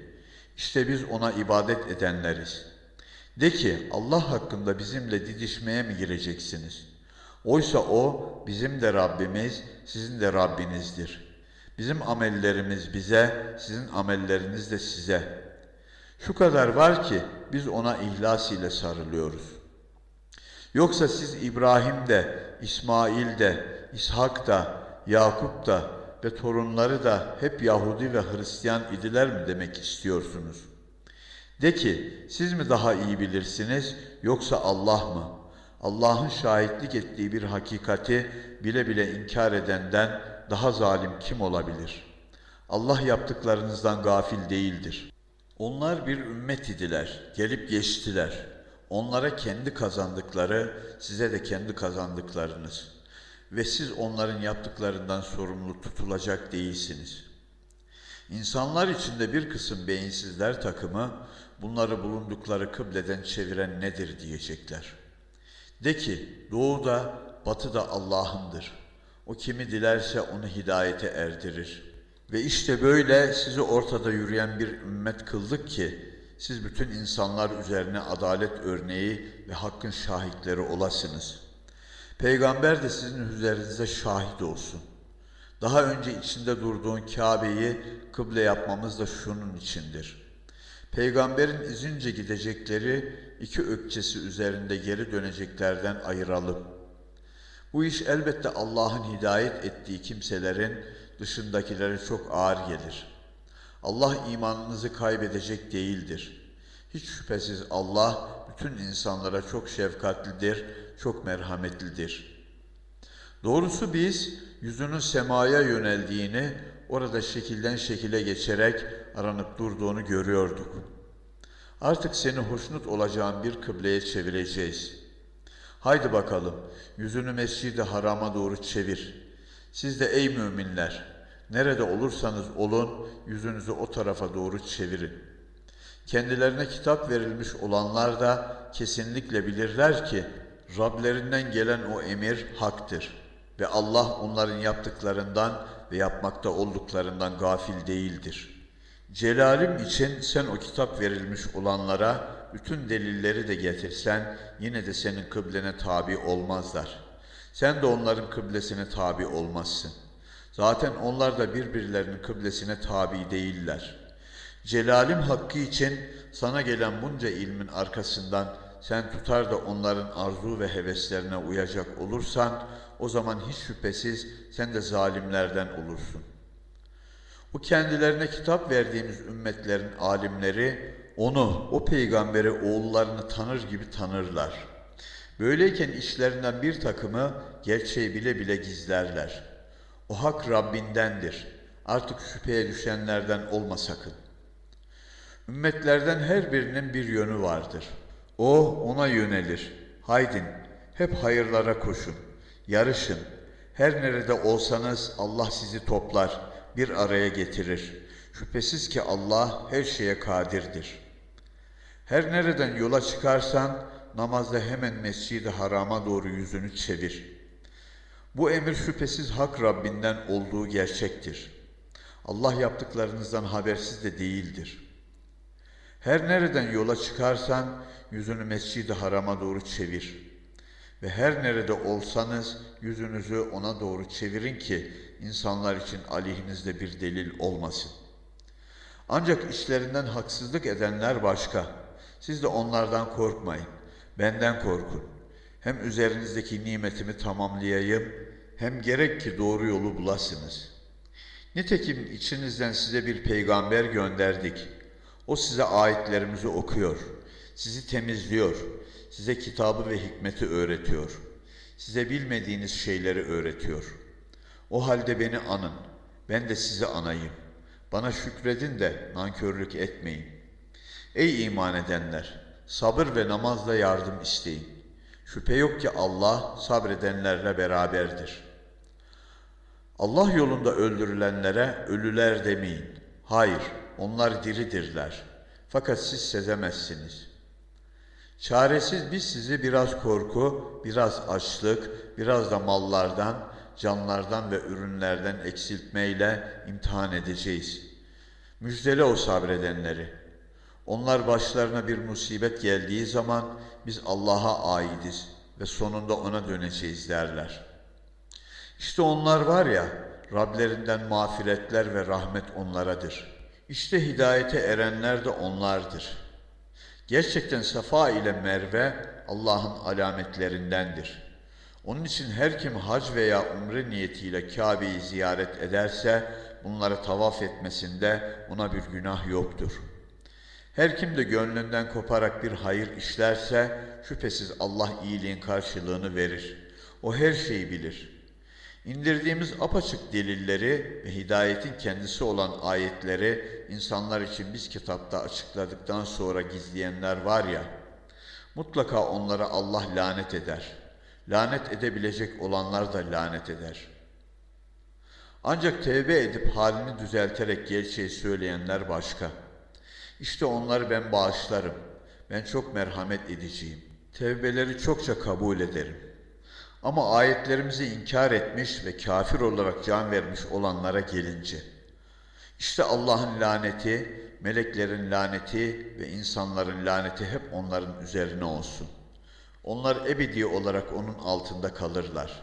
İşte biz ona ibadet edenleriz. De ki Allah hakkında bizimle didişmeye mi gireceksiniz? Oysa o bizim de Rabbimiz, sizin de Rabbinizdir. Bizim amellerimiz bize, sizin amelleriniz de size. Şu kadar var ki biz ona ihlas ile sarılıyoruz. Yoksa siz İbrahim de, İsmail de, İshak da, Yakup da ve torunları da hep Yahudi ve Hristiyan idiler mi demek istiyorsunuz? De ki siz mi daha iyi bilirsiniz yoksa Allah mı? Allah'ın şahitlik ettiği bir hakikati bile bile inkar edenden daha zalim kim olabilir? Allah yaptıklarınızdan gafil değildir. Onlar bir ümmet idiler, gelip geçtiler. Onlara kendi kazandıkları, size de kendi kazandıklarınız. Ve siz onların yaptıklarından sorumlu tutulacak değilsiniz. İnsanlar içinde bir kısım beyinsizler takımı, bunları bulundukları kıbleden çeviren nedir diyecekler. De ki, doğuda, batıda Allah'ındır. O kimi dilerse onu hidayete erdirir.'' Ve işte böyle sizi ortada yürüyen bir ümmet kıldık ki siz bütün insanlar üzerine adalet örneği ve hakkın şahitleri olasınız. Peygamber de sizin üzerinize şahit olsun. Daha önce içinde durduğun Kabe'yi kıble yapmamız da şunun içindir. Peygamberin izince gidecekleri iki ökçesi üzerinde geri döneceklerden ayıralım. Bu iş elbette Allah'ın hidayet ettiği kimselerin dışındakilere çok ağır gelir. Allah imanınızı kaybedecek değildir. Hiç şüphesiz Allah bütün insanlara çok şefkatlidir, çok merhametlidir. Doğrusu biz yüzünün semaya yöneldiğini, orada şekilden şekile geçerek aranıp durduğunu görüyorduk. Artık seni hoşnut olacağın bir kıbleye çevireceğiz. Haydi bakalım, yüzünü mescidi harama doğru çevir.'' Siz de ey müminler, nerede olursanız olun, yüzünüzü o tarafa doğru çevirin. Kendilerine kitap verilmiş olanlar da kesinlikle bilirler ki Rablerinden gelen o emir haktır ve Allah onların yaptıklarından ve yapmakta olduklarından gafil değildir. Celalim için sen o kitap verilmiş olanlara bütün delilleri de getirsen yine de senin kıblene tabi olmazlar.'' Sen de onların kıblesine tabi olmazsın. Zaten onlar da birbirlerinin kıblesine tabi değiller. Celalim hakkı için sana gelen bunca ilmin arkasından sen tutar da onların arzu ve heveslerine uyacak olursan o zaman hiç şüphesiz sen de zalimlerden olursun. Bu kendilerine kitap verdiğimiz ümmetlerin alimleri onu, o peygamberi oğullarını tanır gibi tanırlar.'' Böyleyken işlerinden bir takımı gerçeği bile bile gizlerler. O hak Rabbindendir. Artık şüpheye düşenlerden olma sakın. Ümmetlerden her birinin bir yönü vardır. O ona yönelir. Haydin, hep hayırlara koşun. Yarışın. Her nerede olsanız Allah sizi toplar, bir araya getirir. Şüphesiz ki Allah her şeye kadirdir. Her nereden yola çıkarsan namazda hemen mescidi harama doğru yüzünü çevir. Bu emir şüphesiz hak Rabbinden olduğu gerçektir. Allah yaptıklarınızdan habersiz de değildir. Her nereden yola çıkarsan yüzünü mescidi harama doğru çevir. Ve her nerede olsanız yüzünüzü ona doğru çevirin ki insanlar için aleyhinizde bir delil olmasın. Ancak işlerinden haksızlık edenler başka. Siz de onlardan korkmayın. Benden korkun. Hem üzerinizdeki nimetimi tamamlayayım, hem gerek ki doğru yolu bulasınız. Nitekim içinizden size bir peygamber gönderdik. O size ayetlerimizi okuyor, sizi temizliyor, size kitabı ve hikmeti öğretiyor. Size bilmediğiniz şeyleri öğretiyor. O halde beni anın, ben de sizi anayım. Bana şükredin de nankörlük etmeyin. Ey iman edenler! Sabır ve namazla yardım isteyin. Şüphe yok ki Allah sabredenlerle beraberdir. Allah yolunda öldürülenlere ölüler demeyin. Hayır, onlar diridirler. Fakat siz sezemezsiniz. Çaresiz biz sizi biraz korku, biraz açlık, biraz da mallardan, canlardan ve ürünlerden eksiltmeyle imtihan edeceğiz. Müjdele o sabredenleri. Onlar başlarına bir musibet geldiği zaman biz Allah'a aidiz ve sonunda ona döneceğiz derler. İşte onlar var ya, Rablerinden mağfiretler ve rahmet onlaradır. İşte hidayete erenler de onlardır. Gerçekten Safa ile Merve Allah'ın alametlerindendir. Onun için her kim hac veya umre niyetiyle Kabe'yi ziyaret ederse bunları tavaf etmesinde ona bir günah yoktur.'' Her kim de gönlünden koparak bir hayır işlerse şüphesiz Allah iyiliğin karşılığını verir. O her şeyi bilir. İndirdiğimiz apaçık delilleri ve hidayetin kendisi olan ayetleri insanlar için biz kitapta açıkladıktan sonra gizleyenler var ya, mutlaka onlara Allah lanet eder. Lanet edebilecek olanlar da lanet eder. Ancak tevbe edip halini düzelterek gerçeği söyleyenler başka.'' İşte onları ben bağışlarım. Ben çok merhamet edeceğim. Tevbeleri çokça kabul ederim. Ama ayetlerimizi inkar etmiş ve kafir olarak can vermiş olanlara gelince, işte Allah'ın laneti, meleklerin laneti ve insanların laneti hep onların üzerine olsun. Onlar ebedi olarak onun altında kalırlar.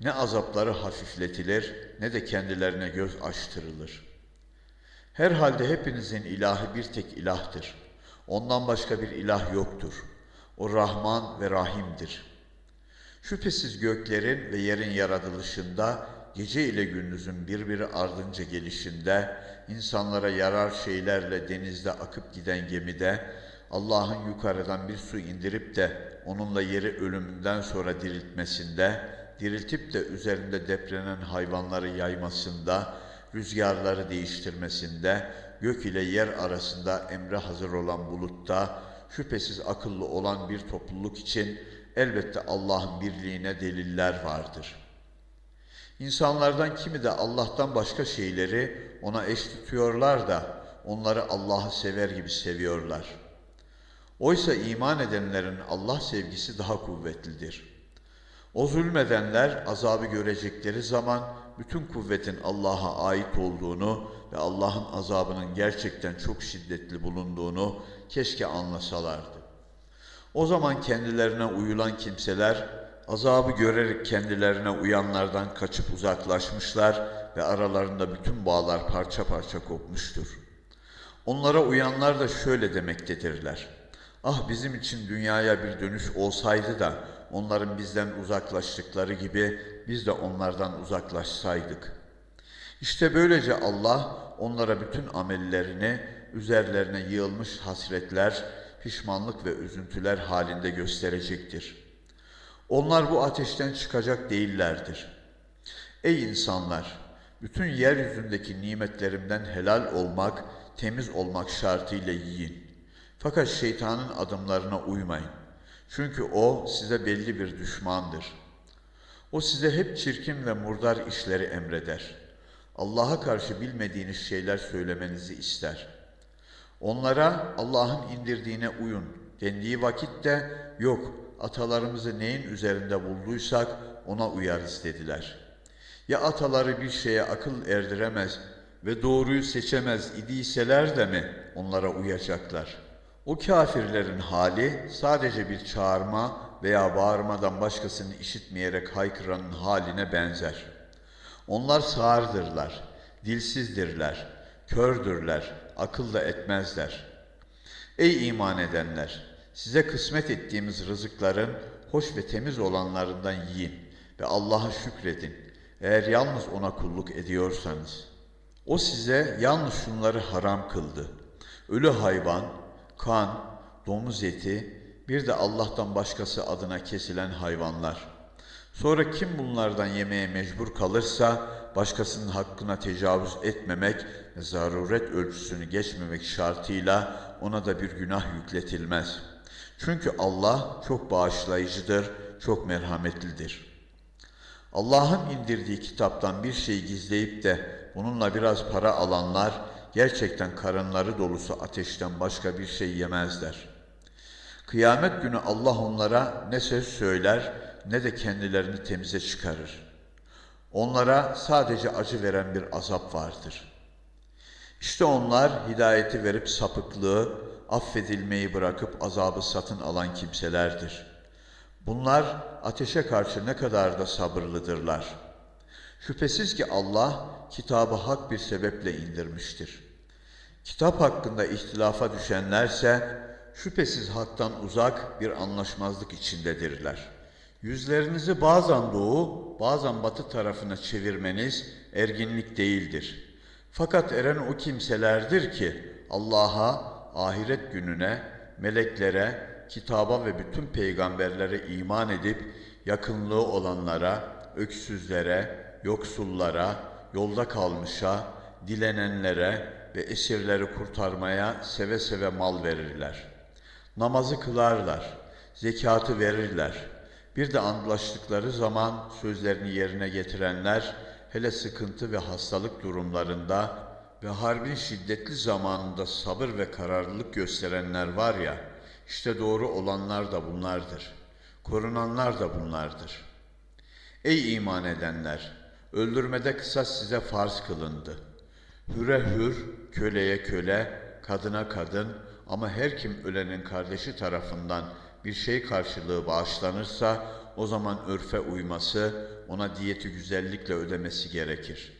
Ne azapları hafifletilir ne de kendilerine göz açtırılır.'' Herhalde hepinizin ilahı bir tek ilahtır. Ondan başka bir ilah yoktur. O Rahman ve Rahim'dir. Şüphesiz göklerin ve yerin yaratılışında, gece ile gündüzün birbiri ardınca gelişinde, insanlara yarar şeylerle denizde akıp giden gemide, Allah'ın yukarıdan bir su indirip de onunla yeri ölümünden sonra diriltmesinde, diriltip de üzerinde deprenen hayvanları yaymasında, rüzgarları değiştirmesinde, gök ile yer arasında emre hazır olan bulutta, şüphesiz akıllı olan bir topluluk için elbette Allah'ın birliğine deliller vardır. İnsanlardan kimi de Allah'tan başka şeyleri ona eş tutuyorlar da onları Allah'ı sever gibi seviyorlar. Oysa iman edenlerin Allah sevgisi daha kuvvetlidir. O zulmedenler azabı görecekleri zaman bütün kuvvetin Allah'a ait olduğunu ve Allah'ın azabının gerçekten çok şiddetli bulunduğunu keşke anlasalardı. O zaman kendilerine uyulan kimseler azabı görerek kendilerine uyanlardan kaçıp uzaklaşmışlar ve aralarında bütün bağlar parça parça kopmuştur. Onlara uyanlar da şöyle demektedirler. Ah bizim için dünyaya bir dönüş olsaydı da onların bizden uzaklaştıkları gibi biz de onlardan uzaklaşsaydık. İşte böylece Allah onlara bütün amellerini üzerlerine yığılmış hasretler, pişmanlık ve üzüntüler halinde gösterecektir. Onlar bu ateşten çıkacak değillerdir. Ey insanlar! Bütün yeryüzündeki nimetlerimden helal olmak, temiz olmak şartıyla yiyin. Fakat şeytanın adımlarına uymayın. Çünkü o size belli bir düşmandır. O size hep çirkin ve murdar işleri emreder. Allah'a karşı bilmediğiniz şeyler söylemenizi ister. Onlara Allah'ın indirdiğine uyun dendiği vakitte yok atalarımızı neyin üzerinde bulduysak ona uyarız dediler. Ya ataları bir şeye akıl erdiremez ve doğruyu seçemez idiyseler de mi onlara uyacaklar?'' O kafirlerin hali sadece bir çağırma veya bağırmadan başkasını işitmeyerek haykıranın haline benzer. Onlar sağırdırlar, dilsizdirler, kördürler, akıl da etmezler. Ey iman edenler! Size kısmet ettiğimiz rızıkların hoş ve temiz olanlarından yiyin ve Allah'a şükredin. Eğer yalnız ona kulluk ediyorsanız. O size yalnız şunları haram kıldı. Ölü hayvan, kan, domuz eti, bir de Allah'tan başkası adına kesilen hayvanlar. Sonra kim bunlardan yemeye mecbur kalırsa başkasının hakkına tecavüz etmemek ve zaruret ölçüsünü geçmemek şartıyla ona da bir günah yükletilmez. Çünkü Allah çok bağışlayıcıdır, çok merhametlidir. Allah'ın indirdiği kitaptan bir şey gizleyip de bununla biraz para alanlar gerçekten karınları dolusu ateşten başka bir şey yemezler. Kıyamet günü Allah onlara ne söz söyler ne de kendilerini temize çıkarır. Onlara sadece acı veren bir azap vardır. İşte onlar hidayeti verip sapıklığı, affedilmeyi bırakıp azabı satın alan kimselerdir. Bunlar ateşe karşı ne kadar da sabırlıdırlar. Şüphesiz ki Allah kitabı hak bir sebeple indirmiştir. Kitap hakkında ihtilafa düşenlerse şüphesiz haktan uzak bir anlaşmazlık içindedirler. Yüzlerinizi bazen doğu, bazen batı tarafına çevirmeniz erginlik değildir. Fakat eren o kimselerdir ki Allah'a, ahiret gününe, meleklere, kitaba ve bütün peygamberlere iman edip yakınlığı olanlara, öksüzlere, yoksullara, yolda kalmışa, dilenenlere ve esirleri kurtarmaya seve seve mal verirler. Namazı kılarlar, zekatı verirler. Bir de antlaştıkları zaman sözlerini yerine getirenler, hele sıkıntı ve hastalık durumlarında ve harbin şiddetli zamanında sabır ve kararlılık gösterenler var ya, işte doğru olanlar da bunlardır. Korunanlar da bunlardır. Ey iman edenler! Öldürmede kısas size farz kılındı. Hüre hür, köleye köle, kadına kadın ama her kim ölenin kardeşi tarafından bir şey karşılığı bağışlanırsa o zaman örfe uyması, ona diyeti güzellikle ödemesi gerekir.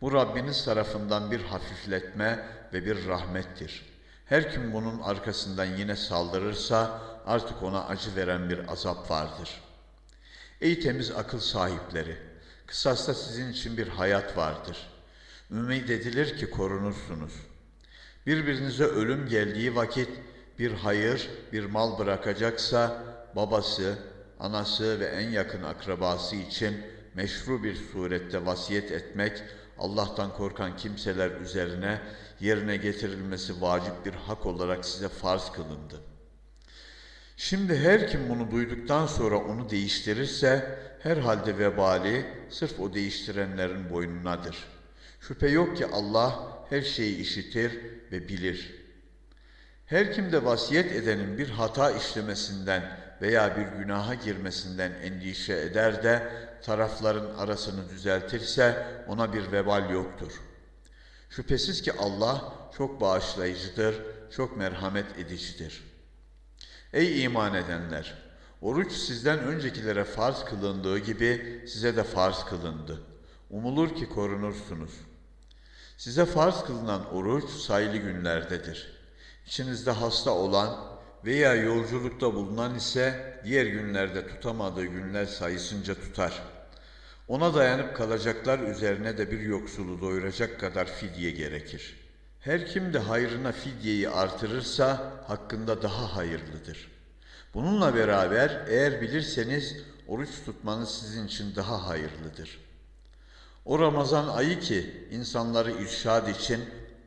Bu Rabbiniz tarafından bir hafifletme ve bir rahmettir. Her kim bunun arkasından yine saldırırsa artık ona acı veren bir azap vardır. Ey temiz akıl sahipleri! Kısasta sizin için bir hayat vardır. Ümid edilir ki korunursunuz. Birbirinize ölüm geldiği vakit bir hayır, bir mal bırakacaksa babası, anası ve en yakın akrabası için meşru bir surette vasiyet etmek Allah'tan korkan kimseler üzerine yerine getirilmesi vacip bir hak olarak size farz kılındı. Şimdi her kim bunu duyduktan sonra onu değiştirirse herhalde vebali sırf o değiştirenlerin boynunadır. Şüphe yok ki Allah her şeyi işitir ve bilir. Her kim de vasiyet edenin bir hata işlemesinden veya bir günaha girmesinden endişe eder de tarafların arasını düzeltirse ona bir vebal yoktur. Şüphesiz ki Allah çok bağışlayıcıdır, çok merhamet edicidir. Ey iman edenler! Oruç sizden öncekilere farz kılındığı gibi size de farz kılındı. Umulur ki korunursunuz. Size farz kılınan oruç sayılı günlerdedir. İçinizde hasta olan veya yolculukta bulunan ise diğer günlerde tutamadığı günler sayısınca tutar. Ona dayanıp kalacaklar üzerine de bir yoksulu doyuracak kadar fidye gerekir. Her kim de hayrına fidyeyi artırırsa hakkında daha hayırlıdır. Bununla beraber eğer bilirseniz oruç tutmanız sizin için daha hayırlıdır. O Ramazan ayı ki insanları irşad için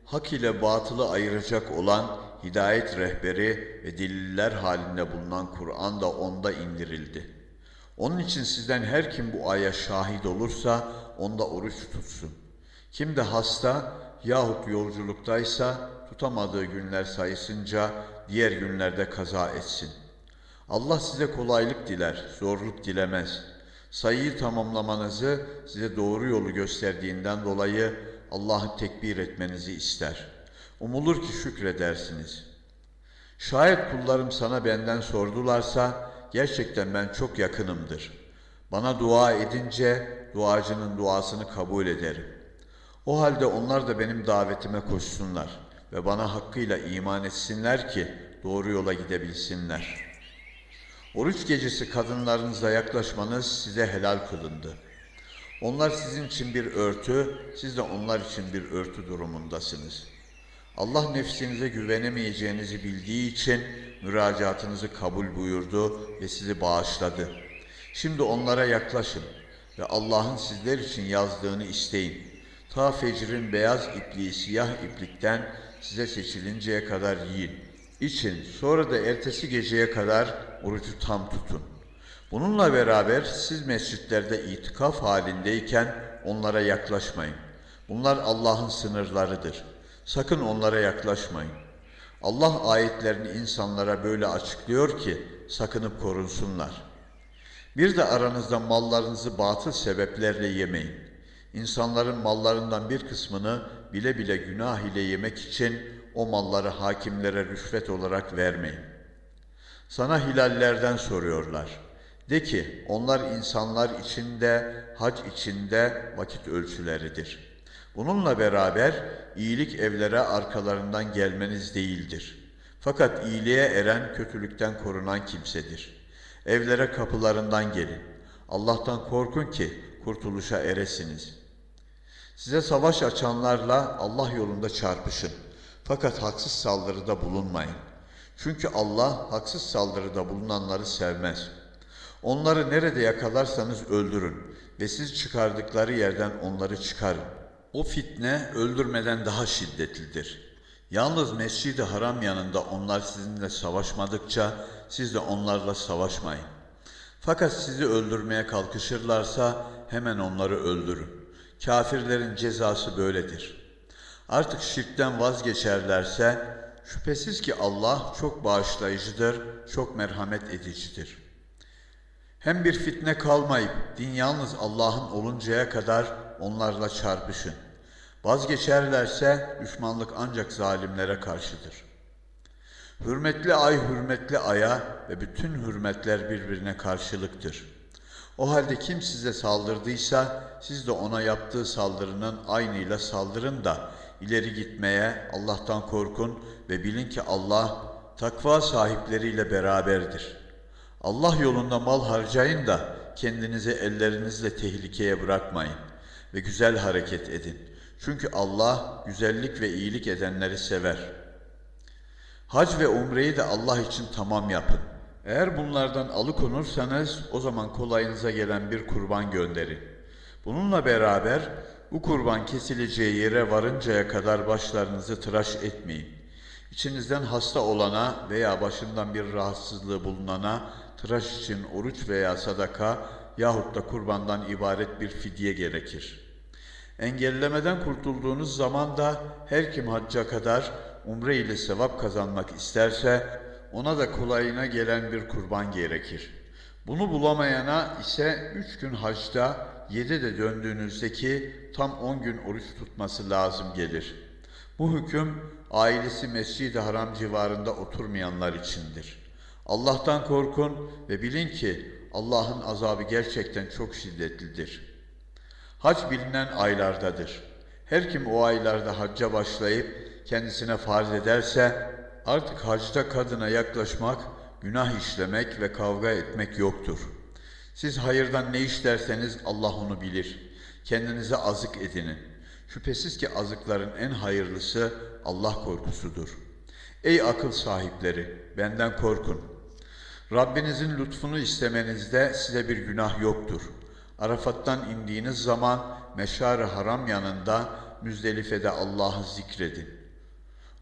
hak ile batılı ayıracak olan hidayet rehberi ve deliller halinde bulunan Kur'an da onda indirildi. Onun için sizden her kim bu aya şahit olursa onda oruç tutsun. Kim de hasta yahut yolculuktaysa tutamadığı günler sayısınca diğer günlerde kaza etsin. Allah size kolaylık diler, zorluk dilemez. Sayıyı tamamlamanızı size doğru yolu gösterdiğinden dolayı Allah'ı tekbir etmenizi ister. Umulur ki şükredersiniz. Şayet kullarım sana benden sordularsa gerçekten ben çok yakınımdır. Bana dua edince duacının duasını kabul ederim. O halde onlar da benim davetime koşsunlar ve bana hakkıyla iman etsinler ki doğru yola gidebilsinler. Oruç gecesi kadınlarınıza yaklaşmanız size helal kılındı. Onlar sizin için bir örtü, siz de onlar için bir örtü durumundasınız. Allah nefsinize güvenemeyeceğinizi bildiği için müracaatınızı kabul buyurdu ve sizi bağışladı. Şimdi onlara yaklaşın ve Allah'ın sizler için yazdığını isteyin. Ta fecrin beyaz ipliği siyah iplikten size seçilinceye kadar yiyin. İçin, sonra da ertesi geceye kadar orucu tam tutun. Bununla beraber siz mescitlerde itikaf halindeyken onlara yaklaşmayın. Bunlar Allah'ın sınırlarıdır. Sakın onlara yaklaşmayın. Allah ayetlerini insanlara böyle açıklıyor ki sakınıp korunsunlar. Bir de aranızda mallarınızı batıl sebeplerle yemeyin. İnsanların mallarından bir kısmını bile bile günah ile yemek için o malları hakimlere rüşvet olarak vermeyin. Sana hilallerden soruyorlar. De ki onlar insanlar içinde, hac içinde vakit ölçüleridir. Bununla beraber iyilik evlere arkalarından gelmeniz değildir. Fakat iyiliğe eren kötülükten korunan kimsedir. Evlere kapılarından gelin. Allah'tan korkun ki kurtuluşa eresiniz. Size savaş açanlarla Allah yolunda çarpışın. Fakat haksız saldırıda bulunmayın. Çünkü Allah haksız saldırıda bulunanları sevmez. Onları nerede yakalarsanız öldürün ve siz çıkardıkları yerden onları çıkarın. O fitne öldürmeden daha şiddetlidir. Yalnız Mescid-i Haram yanında onlar sizinle savaşmadıkça siz de onlarla savaşmayın. Fakat sizi öldürmeye kalkışırlarsa hemen onları öldürün. Kafirlerin cezası böyledir. Artık şirkten vazgeçerlerse şüphesiz ki Allah çok bağışlayıcıdır, çok merhamet edicidir. Hem bir fitne kalmayıp din yalnız Allah'ın oluncaya kadar onlarla çarpışın. Vazgeçerlerse düşmanlık ancak zalimlere karşıdır. Hürmetli ay hürmetli aya ve bütün hürmetler birbirine karşılıktır. O halde kim size saldırdıysa siz de ona yaptığı saldırının aynıyla saldırın da ileri gitmeye Allah'tan korkun ve bilin ki Allah takva sahipleriyle beraberdir. Allah yolunda mal harcayın da kendinizi ellerinizle tehlikeye bırakmayın ve güzel hareket edin. Çünkü Allah güzellik ve iyilik edenleri sever. Hac ve umreyi de Allah için tamam yapın. Eğer bunlardan alıkonursanız o zaman kolayınıza gelen bir kurban gönderin. Bununla beraber bu kurban kesileceği yere varıncaya kadar başlarınızı tıraş etmeyin. İçinizden hasta olana veya başından bir rahatsızlığı bulunana tıraş için oruç veya sadaka yahut da kurbandan ibaret bir fidye gerekir. Engellemeden kurtulduğunuz zaman da her kim hacca kadar umre ile sevap kazanmak isterse ona da kolayına gelen bir kurban gerekir. Bunu bulamayana ise üç gün hacda, yedi de döndüğünüzdeki tam on gün oruç tutması lazım gelir. Bu hüküm ailesi Mescid-i Haram civarında oturmayanlar içindir. Allah'tan korkun ve bilin ki Allah'ın azabı gerçekten çok şiddetlidir. Hac bilinen aylardadır. Her kim o aylarda hacca başlayıp kendisine farz ederse artık hacda kadına yaklaşmak, günah işlemek ve kavga etmek yoktur. Siz hayırdan ne işlerseniz Allah onu bilir. Kendinize azık edinin. Şüphesiz ki azıkların en hayırlısı Allah korkusudur. Ey akıl sahipleri, benden korkun. Rabbinizin lütfunu istemenizde size bir günah yoktur. Arafat'tan indiğiniz zaman meşar Haram yanında Müzdelife'de Allah'ı zikredin.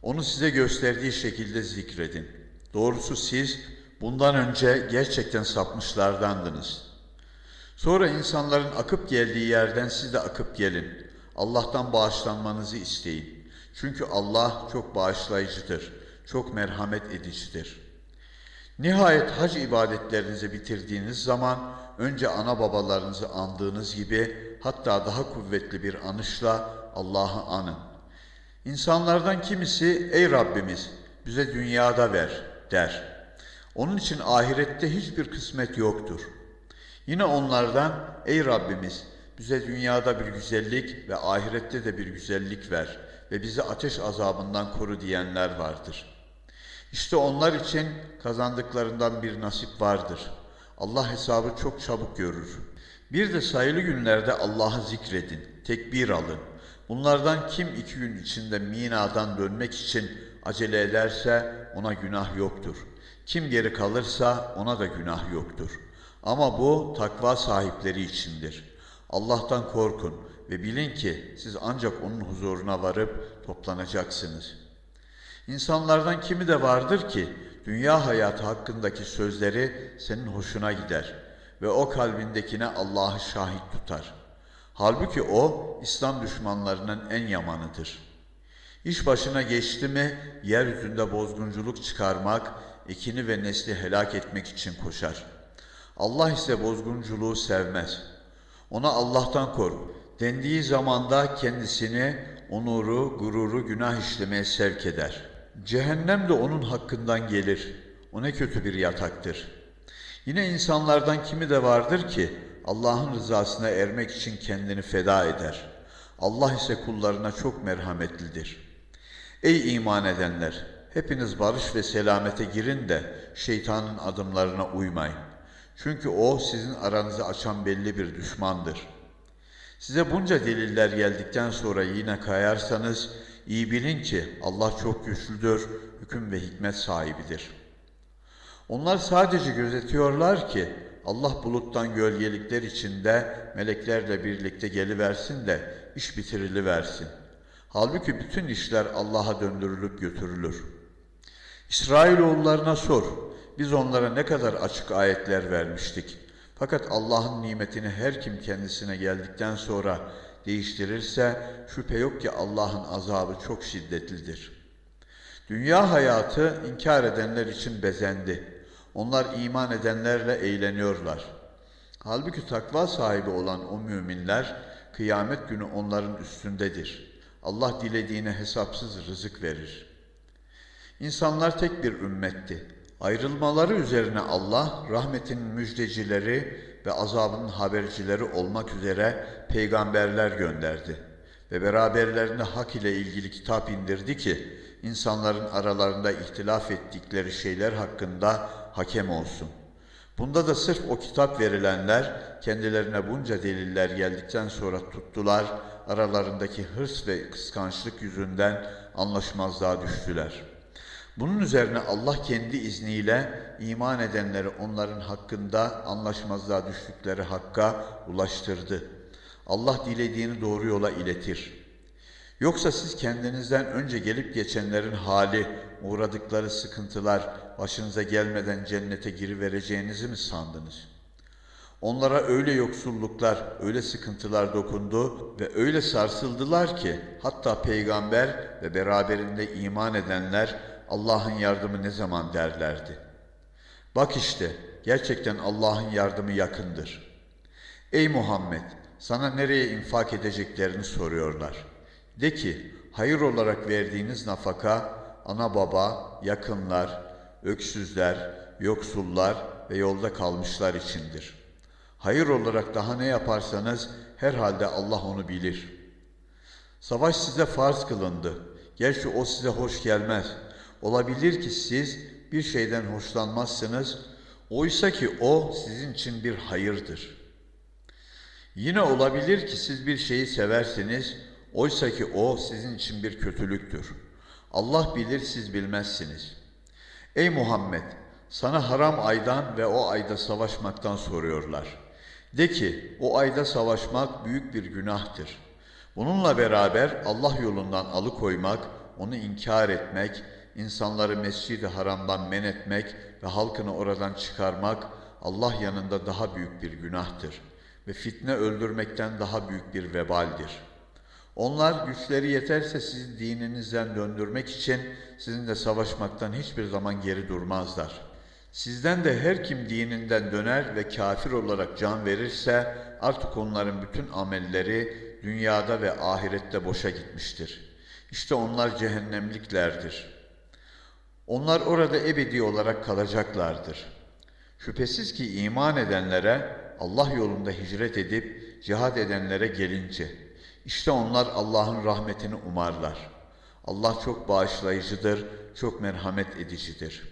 Onu size gösterdiği şekilde zikredin. Doğrusu siz bundan önce gerçekten sapmışlardandınız. Sonra insanların akıp geldiği yerden siz de akıp gelin. Allah'tan bağışlanmanızı isteyin. Çünkü Allah çok bağışlayıcıdır, çok merhamet edicidir. Nihayet hac ibadetlerinizi bitirdiğiniz zaman önce ana babalarınızı andığınız gibi hatta daha kuvvetli bir anışla Allah'ı anın. İnsanlardan kimisi ey Rabbimiz bize dünyada ver der. Onun için ahirette hiçbir kısmet yoktur. Yine onlardan ey Rabbimiz bize dünyada bir güzellik ve ahirette de bir güzellik ver ve bizi ateş azabından koru diyenler vardır. İşte onlar için kazandıklarından bir nasip vardır. Allah hesabı çok çabuk görür. Bir de sayılı günlerde Allah'ı zikredin, tekbir alın. Bunlardan kim iki gün içinde minadan dönmek için acele ederse ona günah yoktur. Kim geri kalırsa ona da günah yoktur. Ama bu takva sahipleri içindir. Allah'tan korkun ve bilin ki siz ancak onun huzuruna varıp toplanacaksınız. İnsanlardan kimi de vardır ki dünya hayatı hakkındaki sözleri senin hoşuna gider ve o kalbindekine Allah'ı şahit tutar. Halbuki o İslam düşmanlarının en yamanıdır. İş başına geçti mi yeryüzünde bozgunculuk çıkarmak, ekini ve nesli helak etmek için koşar. Allah ise bozgunculuğu sevmez. Ona Allah'tan kork. Dendiği zamanda kendisini onuru, gururu günah işlemeye sevk eder. Cehennem de onun hakkından gelir. O ne kötü bir yataktır. Yine insanlardan kimi de vardır ki Allah'ın rızasına ermek için kendini feda eder. Allah ise kullarına çok merhametlidir. Ey iman edenler! Hepiniz barış ve selamete girin de şeytanın adımlarına uymayın. Çünkü o sizin aranızı açan belli bir düşmandır. Size bunca deliller geldikten sonra yine kayarsanız iyi bilin ki Allah çok güçlüdür, hüküm ve hikmet sahibidir. Onlar sadece gözetiyorlar ki Allah buluttan gölgelikler içinde meleklerle birlikte geliversin de iş bitiriliversin. Halbuki bütün işler Allah'a döndürülüp götürülür. İsrailoğullarına sor. Biz onlara ne kadar açık ayetler vermiştik. Fakat Allah'ın nimetini her kim kendisine geldikten sonra değiştirirse şüphe yok ki Allah'ın azabı çok şiddetlidir. Dünya hayatı inkar edenler için bezendi. Onlar iman edenlerle eğleniyorlar. Halbuki takva sahibi olan o müminler kıyamet günü onların üstündedir. Allah dilediğine hesapsız rızık verir. İnsanlar tek bir ümmetti. Ayrılmaları üzerine Allah rahmetinin müjdecileri ve azabının habercileri olmak üzere peygamberler gönderdi ve beraberlerine hak ile ilgili kitap indirdi ki insanların aralarında ihtilaf ettikleri şeyler hakkında hakem olsun. Bunda da sırf o kitap verilenler kendilerine bunca deliller geldikten sonra tuttular, aralarındaki hırs ve kıskançlık yüzünden anlaşmazlığa düştüler.'' Bunun üzerine Allah kendi izniyle iman edenleri onların hakkında anlaşmazlığa düştükleri hakka ulaştırdı. Allah dilediğini doğru yola iletir. Yoksa siz kendinizden önce gelip geçenlerin hali, uğradıkları sıkıntılar başınıza gelmeden cennete girivereceğinizi mi sandınız? Onlara öyle yoksulluklar, öyle sıkıntılar dokundu ve öyle sarsıldılar ki hatta peygamber ve beraberinde iman edenler Allah'ın yardımı ne zaman derlerdi. Bak işte gerçekten Allah'ın yardımı yakındır. Ey Muhammed sana nereye infak edeceklerini soruyorlar. De ki hayır olarak verdiğiniz nafaka ana baba, yakınlar, öksüzler, yoksullar ve yolda kalmışlar içindir. Hayır olarak daha ne yaparsanız herhalde Allah onu bilir. Savaş size farz kılındı. Gerçi o size hoş gelmez. Olabilir ki siz bir şeyden hoşlanmazsınız, oysa ki o sizin için bir hayırdır. Yine olabilir ki siz bir şeyi seversiniz, oysa ki o sizin için bir kötülüktür. Allah bilir siz bilmezsiniz. Ey Muhammed! Sana haram aydan ve o ayda savaşmaktan soruyorlar. De ki o ayda savaşmak büyük bir günahtır. Bununla beraber Allah yolundan alıkoymak, onu inkar etmek, insanları mescid-i haramdan men etmek ve halkını oradan çıkarmak Allah yanında daha büyük bir günahtır ve fitne öldürmekten daha büyük bir vebaldir. Onlar güçleri yeterse sizi dininizden döndürmek için sizinle savaşmaktan hiçbir zaman geri durmazlar. Sizden de her kim dininden döner ve kafir olarak can verirse artık onların bütün amelleri dünyada ve ahirette boşa gitmiştir. İşte onlar cehennemliklerdir.'' Onlar orada ebedi olarak kalacaklardır. Şüphesiz ki iman edenlere, Allah yolunda hicret edip cihad edenlere gelince, işte onlar Allah'ın rahmetini umarlar. Allah çok bağışlayıcıdır, çok merhamet edicidir.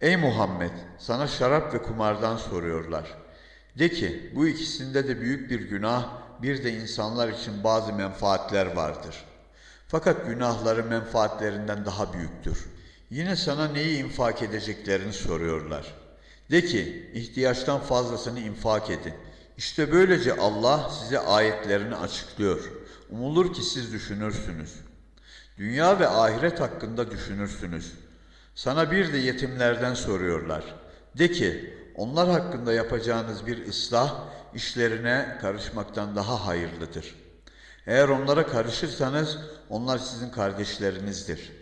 Ey Muhammed, sana şarap ve kumardan soruyorlar. De ki, bu ikisinde de büyük bir günah, bir de insanlar için bazı menfaatler vardır. Fakat günahları menfaatlerinden daha büyüktür. Yine sana neyi infak edeceklerini soruyorlar. De ki, ihtiyaçtan fazlasını infak edin. İşte böylece Allah size ayetlerini açıklıyor. Umulur ki siz düşünürsünüz. Dünya ve ahiret hakkında düşünürsünüz. Sana bir de yetimlerden soruyorlar. De ki, onlar hakkında yapacağınız bir ıslah işlerine karışmaktan daha hayırlıdır. Eğer onlara karışırsanız onlar sizin kardeşlerinizdir.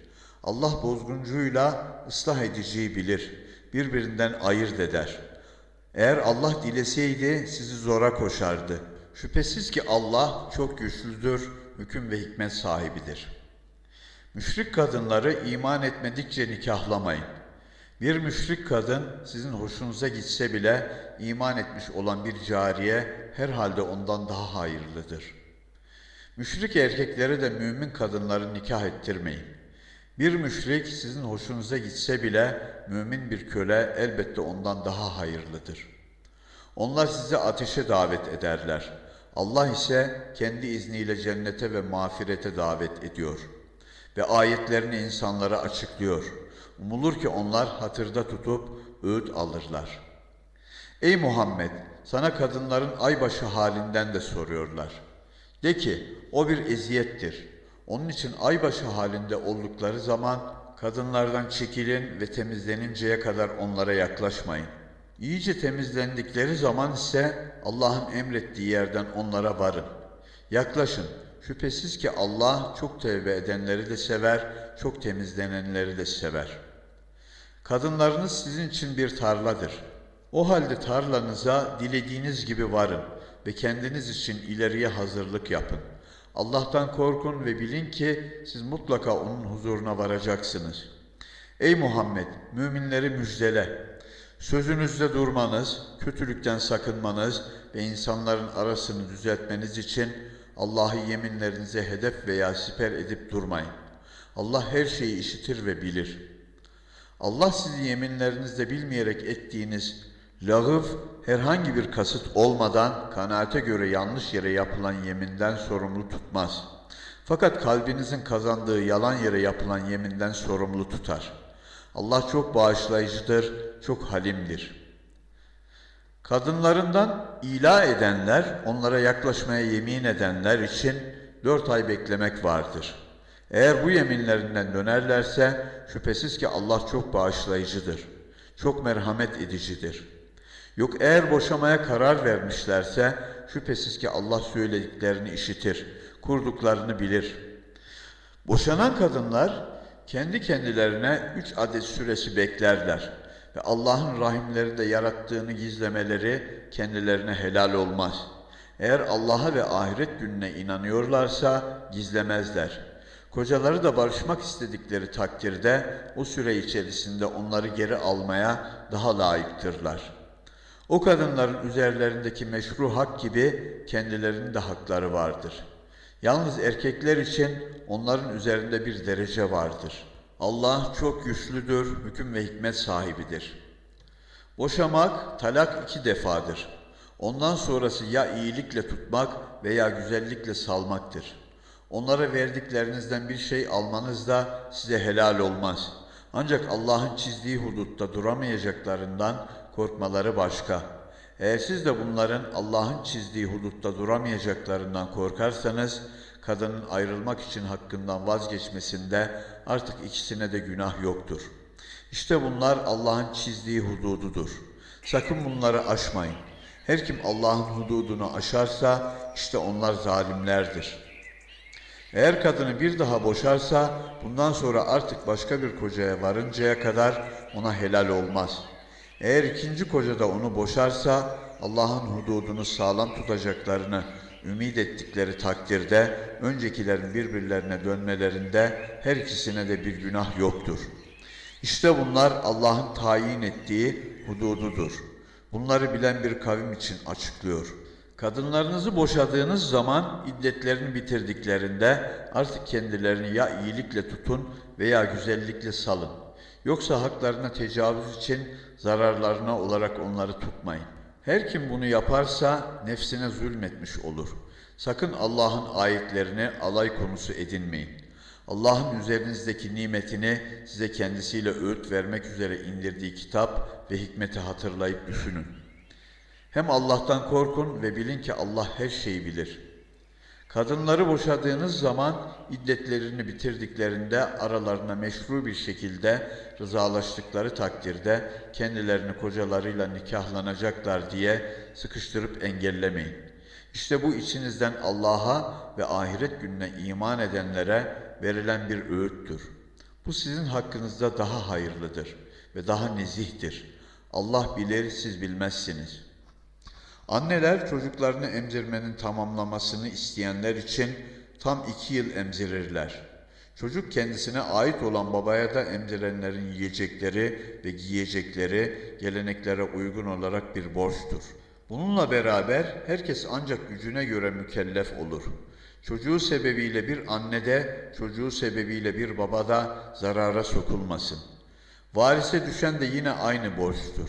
Allah bozguncuyla ıslah ediciyi bilir. Birbirinden ayırt eder. Eğer Allah dileseydi sizi zora koşardı. Şüphesiz ki Allah çok güçlüdür, hüküm ve hikmet sahibidir. Müşrik kadınları iman etmedikçe nikahlamayın. Bir müşrik kadın sizin hoşunuza gitse bile iman etmiş olan bir cariye herhalde ondan daha hayırlıdır. Müşrik erkekleri de mümin kadınları nikah ettirmeyin. Bir müşrik sizin hoşunuza gitse bile mümin bir köle elbette ondan daha hayırlıdır. Onlar sizi ateşe davet ederler. Allah ise kendi izniyle cennete ve mağfirete davet ediyor ve ayetlerini insanlara açıklıyor. Umulur ki onlar hatırda tutup öğüt alırlar. Ey Muhammed! Sana kadınların aybaşı halinden de soruyorlar. De ki, o bir eziyettir. Onun için aybaşı halinde oldukları zaman kadınlardan çekilin ve temizleninceye kadar onlara yaklaşmayın. İyice temizlendikleri zaman ise Allah'ın emrettiği yerden onlara varın. Yaklaşın. Şüphesiz ki Allah çok tevbe edenleri de sever, çok temizlenenleri de sever. Kadınlarınız sizin için bir tarladır. O halde tarlanıza dilediğiniz gibi varın ve kendiniz için ileriye hazırlık yapın. Allah'tan korkun ve bilin ki siz mutlaka onun huzuruna varacaksınız. Ey Muhammed, müminleri müjdele. Sözünüzde durmanız, kötülükten sakınmanız ve insanların arasını düzeltmeniz için Allah'ı yeminlerinize hedef veya siper edip durmayın. Allah her şeyi işitir ve bilir. Allah sizi yeminlerinizde bilmeyerek ettiğiniz lağıv herhangi bir kasıt olmadan kanaate göre yanlış yere yapılan yeminden sorumlu tutmaz. Fakat kalbinizin kazandığı yalan yere yapılan yeminden sorumlu tutar. Allah çok bağışlayıcıdır, çok halimdir. Kadınlarından ila edenler, onlara yaklaşmaya yemin edenler için dört ay beklemek vardır. Eğer bu yeminlerinden dönerlerse şüphesiz ki Allah çok bağışlayıcıdır, çok merhamet edicidir. Yok eğer boşamaya karar vermişlerse şüphesiz ki Allah söylediklerini işitir, kurduklarını bilir. Boşanan kadınlar kendi kendilerine üç adet süresi beklerler ve Allah'ın rahimlerinde yarattığını gizlemeleri kendilerine helal olmaz. Eğer Allah'a ve ahiret gününe inanıyorlarsa gizlemezler. Kocaları da barışmak istedikleri takdirde o süre içerisinde onları geri almaya daha layıktırlar. O kadınların üzerlerindeki meşru hak gibi kendilerinin de hakları vardır. Yalnız erkekler için onların üzerinde bir derece vardır.'' Allah çok güçlüdür, hüküm ve hikmet sahibidir. Boşamak talak iki defadır. Ondan sonrası ya iyilikle tutmak veya güzellikle salmaktır. Onlara verdiklerinizden bir şey almanız da size helal olmaz. Ancak Allah'ın çizdiği hudutta duramayacaklarından korkmaları başka. Eğer siz de bunların Allah'ın çizdiği hudutta duramayacaklarından korkarsanız, kadının ayrılmak için hakkından vazgeçmesinde artık ikisine de günah yoktur. İşte bunlar Allah'ın çizdiği hudududur. Sakın bunları aşmayın. Her kim Allah'ın hududunu aşarsa işte onlar zalimlerdir. Eğer kadını bir daha boşarsa bundan sonra artık başka bir kocaya varıncaya kadar ona helal olmaz. Eğer ikinci koca da onu boşarsa Allah'ın hududunu sağlam tutacaklarını ümit ettikleri takdirde öncekilerin birbirlerine dönmelerinde her ikisine de bir günah yoktur. İşte bunlar Allah'ın tayin ettiği hudududur. Bunları bilen bir kavim için açıklıyor. Kadınlarınızı boşadığınız zaman iddetlerini bitirdiklerinde artık kendilerini ya iyilikle tutun veya güzellikle salın. Yoksa haklarına tecavüz için zararlarına olarak onları tutmayın. Her kim bunu yaparsa nefsine zulmetmiş olur. Sakın Allah'ın ayetlerini alay konusu edinmeyin. Allah'ın üzerinizdeki nimetini size kendisiyle öğüt vermek üzere indirdiği kitap ve hikmeti hatırlayıp düşünün. Hem Allah'tan korkun ve bilin ki Allah her şeyi bilir. Kadınları boşadığınız zaman iddetlerini bitirdiklerinde aralarına meşru bir şekilde rızalaştıkları takdirde kendilerini kocalarıyla nikahlanacaklar diye sıkıştırıp engellemeyin. İşte bu içinizden Allah'a ve ahiret gününe iman edenlere verilen bir öğüttür. Bu sizin hakkınızda daha hayırlıdır ve daha nezihtir. Allah bilir siz bilmezsiniz.'' Anneler çocuklarını emzirmenin tamamlamasını isteyenler için tam iki yıl emzirirler. Çocuk kendisine ait olan babaya da emzirenlerin yiyecekleri ve giyecekleri geleneklere uygun olarak bir borçtur. Bununla beraber herkes ancak gücüne göre mükellef olur. Çocuğu sebebiyle bir anne de, çocuğu sebebiyle bir baba da zarara sokulmasın. Varise düşen de yine aynı borçtur.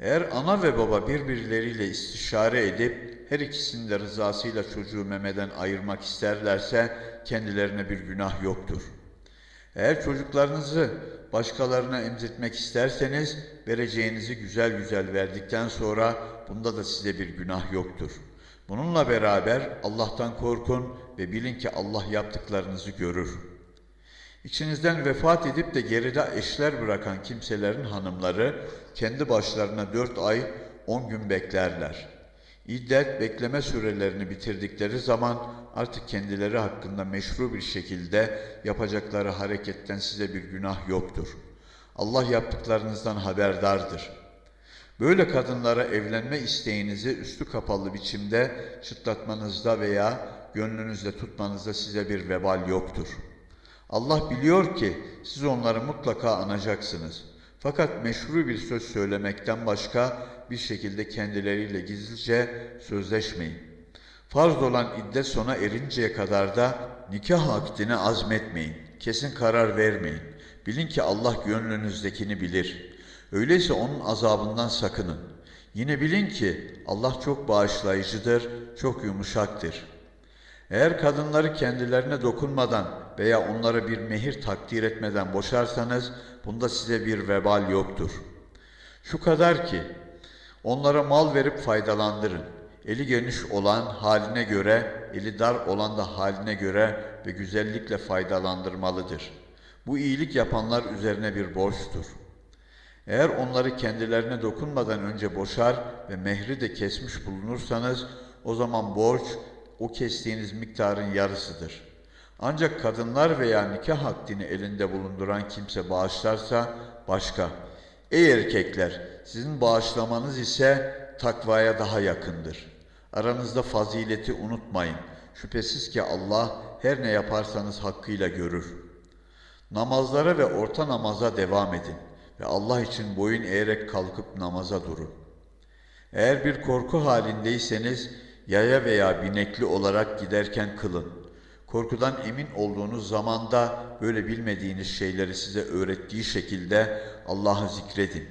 Eğer ana ve baba birbirleriyle istişare edip her ikisinin de rızasıyla çocuğu memeden ayırmak isterlerse kendilerine bir günah yoktur. Eğer çocuklarınızı başkalarına emzirtmek isterseniz vereceğinizi güzel güzel verdikten sonra bunda da size bir günah yoktur. Bununla beraber Allah'tan korkun ve bilin ki Allah yaptıklarınızı görür.'' İçinizden vefat edip de geride eşler bırakan kimselerin hanımları kendi başlarına dört ay on gün beklerler. İddet bekleme sürelerini bitirdikleri zaman artık kendileri hakkında meşru bir şekilde yapacakları hareketten size bir günah yoktur. Allah yaptıklarınızdan haberdardır. Böyle kadınlara evlenme isteğinizi üstü kapalı biçimde çıtlatmanızda veya gönlünüzde tutmanızda size bir vebal yoktur.'' Allah biliyor ki siz onları mutlaka anacaksınız. Fakat meşru bir söz söylemekten başka bir şekilde kendileriyle gizlice sözleşmeyin. Farz olan iddet sona erinceye kadar da nikah akdine azmetmeyin. Kesin karar vermeyin. Bilin ki Allah gönlünüzdekini bilir. Öyleyse onun azabından sakının. Yine bilin ki Allah çok bağışlayıcıdır, çok yumuşaktır.'' Eğer kadınları kendilerine dokunmadan veya onlara bir mehir takdir etmeden boşarsanız bunda size bir vebal yoktur. Şu kadar ki onlara mal verip faydalandırın. Eli geniş olan haline göre, eli dar olan da haline göre ve güzellikle faydalandırmalıdır. Bu iyilik yapanlar üzerine bir borçtur. Eğer onları kendilerine dokunmadan önce boşar ve mehri de kesmiş bulunursanız o zaman borç o kestiğiniz miktarın yarısıdır. Ancak kadınlar veya nikah akdini elinde bulunduran kimse bağışlarsa başka. Ey erkekler! Sizin bağışlamanız ise takvaya daha yakındır. Aranızda fazileti unutmayın. Şüphesiz ki Allah her ne yaparsanız hakkıyla görür. Namazlara ve orta namaza devam edin ve Allah için boyun eğerek kalkıp namaza durun. Eğer bir korku halindeyseniz yaya veya binekli olarak giderken kılın. Korkudan emin olduğunuz zamanda böyle bilmediğiniz şeyleri size öğrettiği şekilde Allah'ı zikredin.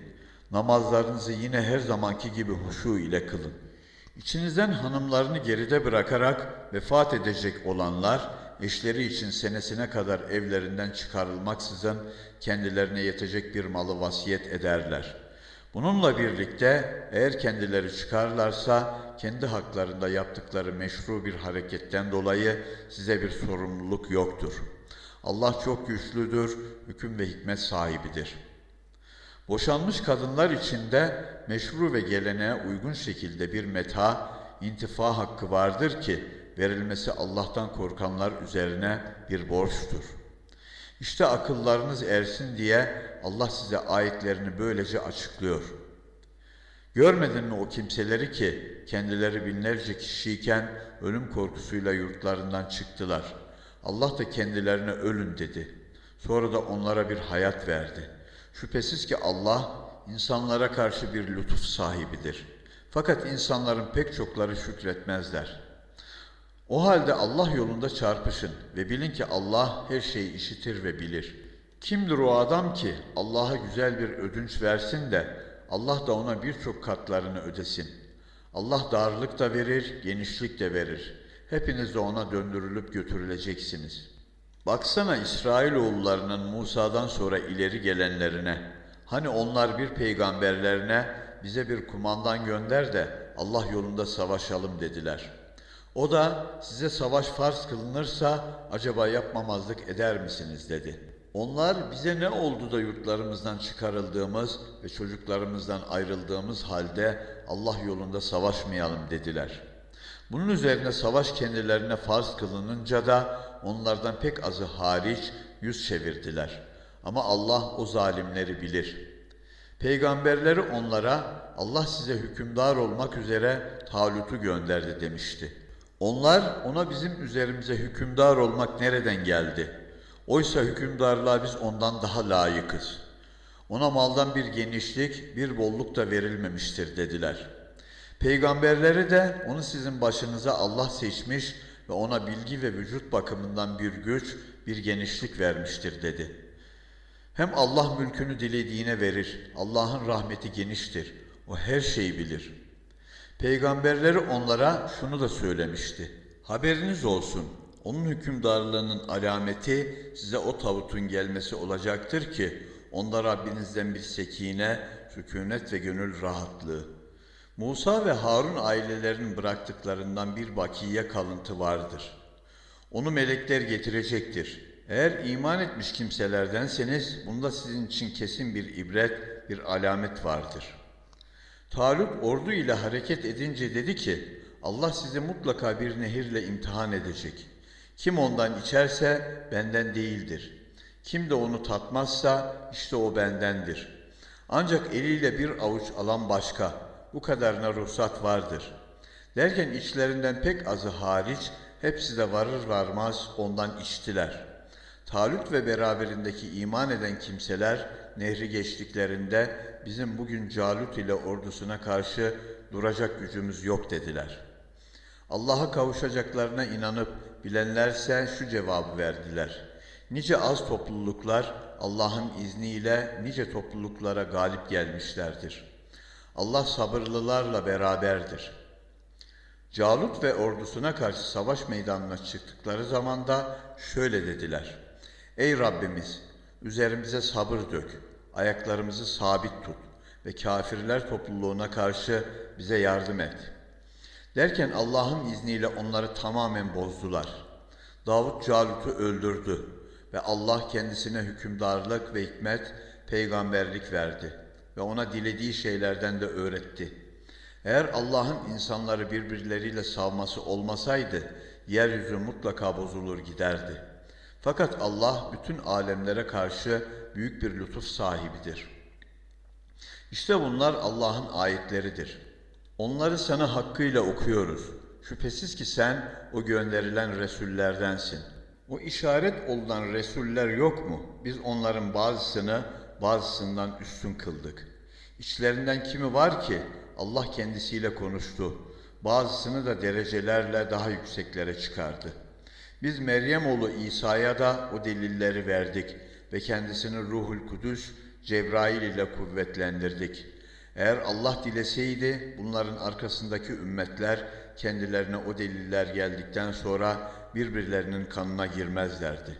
Namazlarınızı yine her zamanki gibi huşu ile kılın. İçinizden hanımlarını geride bırakarak vefat edecek olanlar, eşleri için senesine kadar evlerinden çıkarılmaksızın kendilerine yetecek bir malı vasiyet ederler.'' Bununla birlikte eğer kendileri çıkarlarsa kendi haklarında yaptıkları meşru bir hareketten dolayı size bir sorumluluk yoktur. Allah çok güçlüdür, hüküm ve hikmet sahibidir. Boşanmış kadınlar için de meşru ve geleneğe uygun şekilde bir meta, intifa hakkı vardır ki verilmesi Allah'tan korkanlar üzerine bir borçtur. İşte akıllarınız ersin diye Allah size ayetlerini böylece açıklıyor. Görmedin mi o kimseleri ki kendileri binlerce kişiyken ölüm korkusuyla yurtlarından çıktılar. Allah da kendilerine ölün dedi. Sonra da onlara bir hayat verdi. Şüphesiz ki Allah insanlara karşı bir lütuf sahibidir. Fakat insanların pek çokları şükretmezler. O halde Allah yolunda çarpışın ve bilin ki Allah her şeyi işitir ve bilir. Kimdir o adam ki Allah'a güzel bir ödünç versin de Allah da ona birçok katlarını ödesin. Allah darlık da verir, genişlik de verir. Hepiniz de ona döndürülüp götürüleceksiniz. Baksana İsrailoğullarının Musa'dan sonra ileri gelenlerine. Hani onlar bir peygamberlerine bize bir kumandan gönder de Allah yolunda savaşalım dediler. O da size savaş farz kılınırsa acaba yapmamazlık eder misiniz dedi. Onlar bize ne oldu da yurtlarımızdan çıkarıldığımız ve çocuklarımızdan ayrıldığımız halde Allah yolunda savaşmayalım dediler. Bunun üzerine savaş kendilerine farz kılınınca da onlardan pek azı hariç yüz çevirdiler. Ama Allah o zalimleri bilir. Peygamberleri onlara Allah size hükümdar olmak üzere Talut'u gönderdi demişti. Onlar ona bizim üzerimize hükümdar olmak nereden geldi? Oysa hükümdarlığa biz ondan daha layıkız. Ona maldan bir genişlik, bir bolluk da verilmemiştir dediler. Peygamberleri de onu sizin başınıza Allah seçmiş ve ona bilgi ve vücut bakımından bir güç, bir genişlik vermiştir dedi. Hem Allah mülkünü dilediğine verir. Allah'ın rahmeti geniştir. O her şeyi bilir. Peygamberleri onlara şunu da söylemişti. Haberiniz olsun. Onun hükümdarlığının alameti size o tavutun gelmesi olacaktır ki onda Rabbinizden bir sekine, sükunet ve gönül rahatlığı. Musa ve Harun ailelerinin bıraktıklarından bir bakiye kalıntı vardır. Onu melekler getirecektir. Eğer iman etmiş kimselerdenseniz bunda sizin için kesin bir ibret, bir alamet vardır. Talut ordu ile hareket edince dedi ki, Allah sizi mutlaka bir nehirle imtihan edecek. Kim ondan içerse benden değildir. Kim de onu tatmazsa işte o bendendir. Ancak eliyle bir avuç alan başka, bu kadarına ruhsat vardır. Derken içlerinden pek azı hariç hepsi de varır varmaz ondan içtiler. Talut ve beraberindeki iman eden kimseler nehri geçtiklerinde bizim bugün Calut ile ordusuna karşı duracak gücümüz yok dediler. Allah'a kavuşacaklarına inanıp bilenlerse şu cevabı verdiler. Nice az topluluklar Allah'ın izniyle nice topluluklara galip gelmişlerdir. Allah sabırlılarla beraberdir. Calut ve ordusuna karşı savaş meydanına çıktıkları zaman da şöyle dediler. Ey Rabbimiz! Üzerimize sabır dök, ayaklarımızı sabit tut ve kafirler topluluğuna karşı bize yardım et. Derken Allah'ın izniyle onları tamamen bozdular. Davut Calut'u öldürdü ve Allah kendisine hükümdarlık ve hikmet, peygamberlik verdi ve ona dilediği şeylerden de öğretti. Eğer Allah'ın insanları birbirleriyle savması olmasaydı, yeryüzü mutlaka bozulur giderdi. Fakat Allah bütün alemlere karşı büyük bir lütuf sahibidir. İşte bunlar Allah'ın ayetleridir. Onları sana hakkıyla okuyoruz. Şüphesiz ki sen o gönderilen Resullerdensin. O işaret olunan Resuller yok mu? Biz onların bazısını bazısından üstün kıldık. İçlerinden kimi var ki Allah kendisiyle konuştu. Bazısını da derecelerle daha yükseklere çıkardı. Biz Meryem oğlu İsa'ya da o delilleri verdik ve kendisini Ruhul Kudüs Cebrail ile kuvvetlendirdik. Eğer Allah dileseydi bunların arkasındaki ümmetler kendilerine o deliller geldikten sonra birbirlerinin kanına girmezlerdi.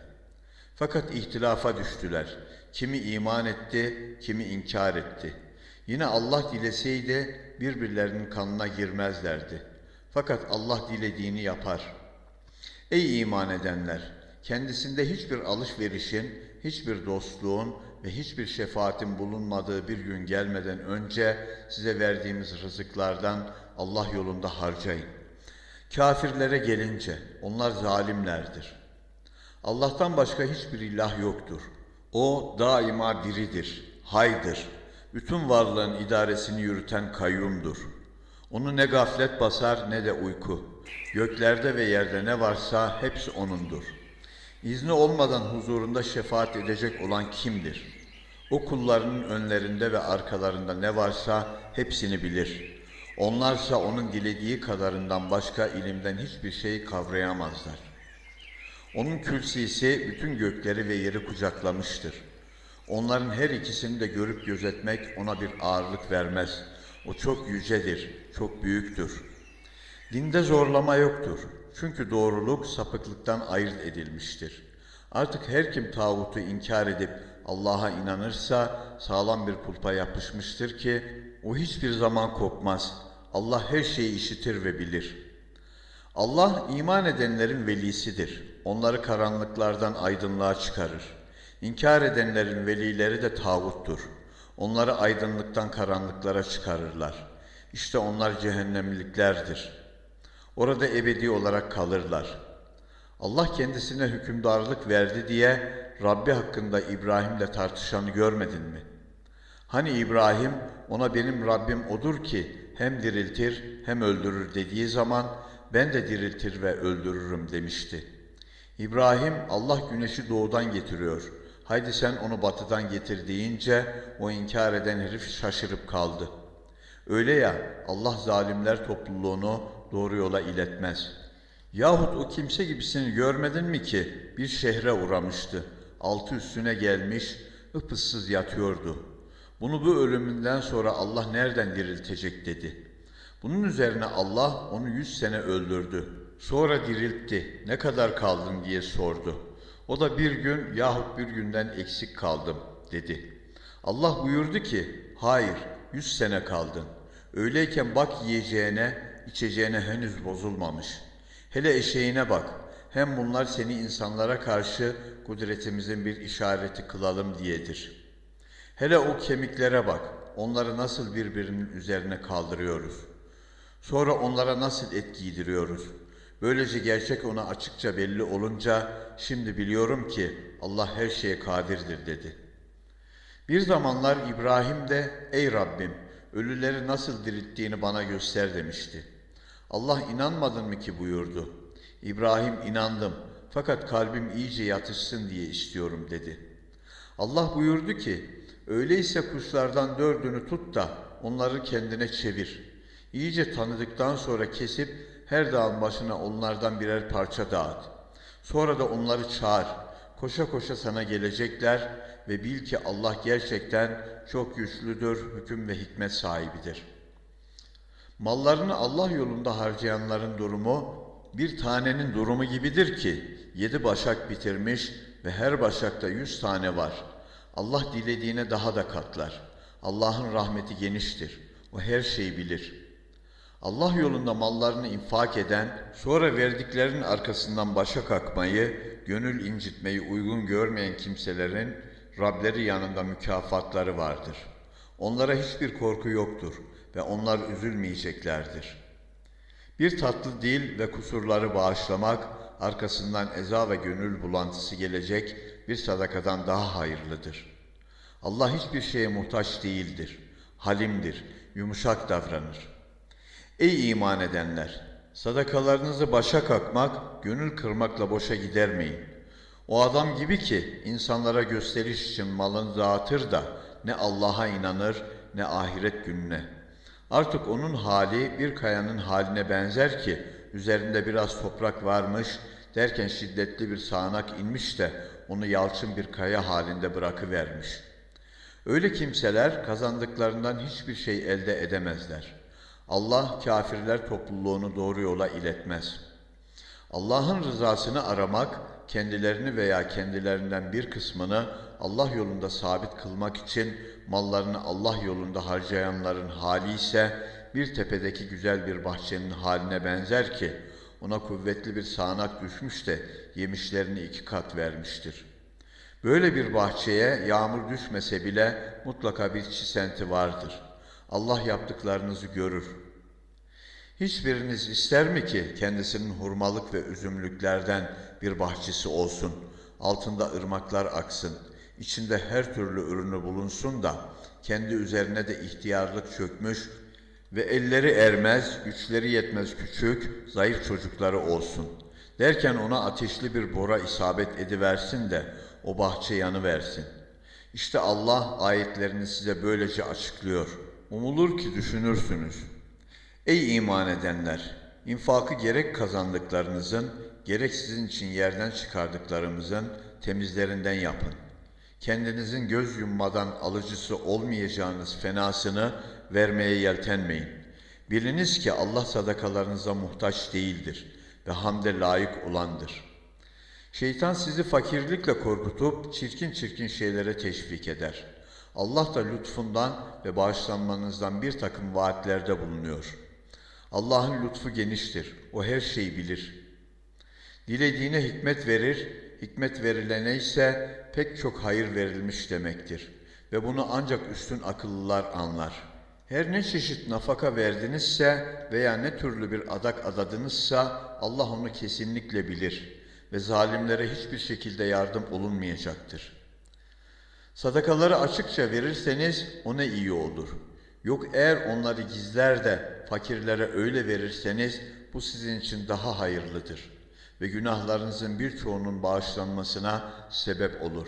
Fakat ihtilafa düştüler. Kimi iman etti, kimi inkar etti. Yine Allah dileseydi birbirlerinin kanına girmezlerdi. Fakat Allah dilediğini yapar. Ey iman edenler! Kendisinde hiçbir alışverişin, hiçbir dostluğun ve hiçbir şefaatin bulunmadığı bir gün gelmeden önce size verdiğimiz rızıklardan Allah yolunda harcayın. Kafirlere gelince onlar zalimlerdir. Allah'tan başka hiçbir ilah yoktur. O daima biridir, haydır. Bütün varlığın idaresini yürüten kayyumdur. Onu ne gaflet basar ne de uyku. Göklerde ve yerde ne varsa hepsi O'nundur. İzni olmadan huzurunda şefaat edecek olan kimdir? O kullarının önlerinde ve arkalarında ne varsa hepsini bilir. Onlarsa onun dilediği kadarından başka ilimden hiçbir şey kavrayamazlar. Onun külsisi bütün gökleri ve yeri kucaklamıştır. Onların her ikisini de görüp gözetmek ona bir ağırlık vermez. O çok yücedir, çok büyüktür. Dinde zorlama yoktur. Çünkü doğruluk sapıklıktan ayırt edilmiştir. Artık her kim tağutu inkar edip Allah'a inanırsa sağlam bir kulpa yapışmıştır ki o hiçbir zaman kopmaz. Allah her şeyi işitir ve bilir. Allah iman edenlerin velisidir. Onları karanlıklardan aydınlığa çıkarır. İnkar edenlerin velileri de tağuttur. Onları aydınlıktan karanlıklara çıkarırlar. İşte onlar cehennemliklerdir. Orada ebedi olarak kalırlar. Allah kendisine hükümdarlık verdi diye Rabbi hakkında İbrahim'le tartışanı görmedin mi? Hani İbrahim ona benim Rabbim odur ki hem diriltir hem öldürür dediği zaman ben de diriltir ve öldürürüm demişti. İbrahim Allah güneşi doğudan getiriyor. Haydi sen onu batıdan getir deyince o inkar eden herif şaşırıp kaldı. Öyle ya Allah zalimler topluluğunu doğru yola iletmez. Yahut o kimse gibisini görmedin mi ki bir şehre uğramıştı. Altı üstüne gelmiş, ıpıssız yatıyordu. Bunu bu ölümünden sonra Allah nereden diriltecek dedi. Bunun üzerine Allah onu yüz sene öldürdü. Sonra diriltti. Ne kadar kaldın diye sordu. O da bir gün yahut bir günden eksik kaldım dedi. Allah buyurdu ki, hayır yüz sene kaldın. Öyleyken bak yiyeceğine, içeceğine henüz bozulmamış. Hele eşeğine bak. Hem bunlar seni insanlara karşı kudretimizin bir işareti kılalım diyedir. Hele o kemiklere bak. Onları nasıl birbirinin üzerine kaldırıyoruz. Sonra onlara nasıl et giydiriyoruz. Böylece gerçek ona açıkça belli olunca şimdi biliyorum ki Allah her şeye kadirdir dedi. Bir zamanlar İbrahim de ey Rabbim ölüleri nasıl dirilttiğini bana göster demişti. Allah inanmadın mı ki buyurdu. İbrahim inandım fakat kalbim iyice yatışsın diye istiyorum dedi. Allah buyurdu ki öyleyse kuşlardan dördünü tut da onları kendine çevir. İyice tanıdıktan sonra kesip her dağın başına onlardan birer parça dağıt. Sonra da onları çağır. Koşa koşa sana gelecekler ve bil ki Allah gerçekten çok güçlüdür, hüküm ve hikmet sahibidir. Mallarını Allah yolunda harcayanların durumu bir tanenin durumu gibidir ki yedi başak bitirmiş ve her başakta yüz tane var. Allah dilediğine daha da katlar. Allah'ın rahmeti geniştir. O her şeyi bilir.'' Allah yolunda mallarını infak eden, sonra verdiklerinin arkasından başa kalkmayı, gönül incitmeyi uygun görmeyen kimselerin Rableri yanında mükafatları vardır. Onlara hiçbir korku yoktur ve onlar üzülmeyeceklerdir. Bir tatlı dil ve kusurları bağışlamak, arkasından eza ve gönül bulantısı gelecek bir sadakadan daha hayırlıdır. Allah hiçbir şeye muhtaç değildir, halimdir, yumuşak davranır.'' Ey iman edenler! Sadakalarınızı başa kalkmak, gönül kırmakla boşa gidermeyin. O adam gibi ki insanlara gösteriş için malını dağıtır da ne Allah'a inanır ne ahiret gününe. Artık onun hali bir kayanın haline benzer ki üzerinde biraz toprak varmış derken şiddetli bir sağanak inmiş de onu yalçın bir kaya halinde bırakıvermiş. Öyle kimseler kazandıklarından hiçbir şey elde edemezler.'' Allah kafirler topluluğunu doğru yola iletmez. Allah'ın rızasını aramak, kendilerini veya kendilerinden bir kısmını Allah yolunda sabit kılmak için mallarını Allah yolunda harcayanların hali ise bir tepedeki güzel bir bahçenin haline benzer ki ona kuvvetli bir sağanak düşmüş de yemişlerini iki kat vermiştir. Böyle bir bahçeye yağmur düşmese bile mutlaka bir çisenti vardır.'' Allah yaptıklarınızı görür. Hiçbiriniz ister mi ki kendisinin hurmalık ve üzümlüklerden bir bahçesi olsun, altında ırmaklar aksın, içinde her türlü ürünü bulunsun da kendi üzerine de ihtiyarlık çökmüş ve elleri ermez, güçleri yetmez küçük, zayıf çocukları olsun. Derken ona ateşli bir bora isabet ediversin de o bahçe yanı versin. İşte Allah ayetlerini size böylece açıklıyor.'' Umulur ki düşünürsünüz. Ey iman edenler! infakı gerek kazandıklarınızın, gerek sizin için yerden çıkardıklarımızın temizlerinden yapın. Kendinizin göz yummadan alıcısı olmayacağınız fenasını vermeye yeltenmeyin. Biliniz ki Allah sadakalarınıza muhtaç değildir ve hamde layık olandır. Şeytan sizi fakirlikle korkutup çirkin çirkin şeylere teşvik eder. Allah da lütfundan ve bağışlanmanızdan bir takım vaatlerde bulunuyor. Allah'ın lütfu geniştir. O her şeyi bilir. Dilediğine hikmet verir, hikmet verilene ise pek çok hayır verilmiş demektir. Ve bunu ancak üstün akıllılar anlar. Her ne çeşit nafaka verdinizse veya ne türlü bir adak adadınızsa Allah onu kesinlikle bilir ve zalimlere hiçbir şekilde yardım olunmayacaktır. Sadakaları açıkça verirseniz o ne iyi olur. Yok eğer onları gizler de fakirlere öyle verirseniz bu sizin için daha hayırlıdır ve günahlarınızın birçoğunun bağışlanmasına sebep olur.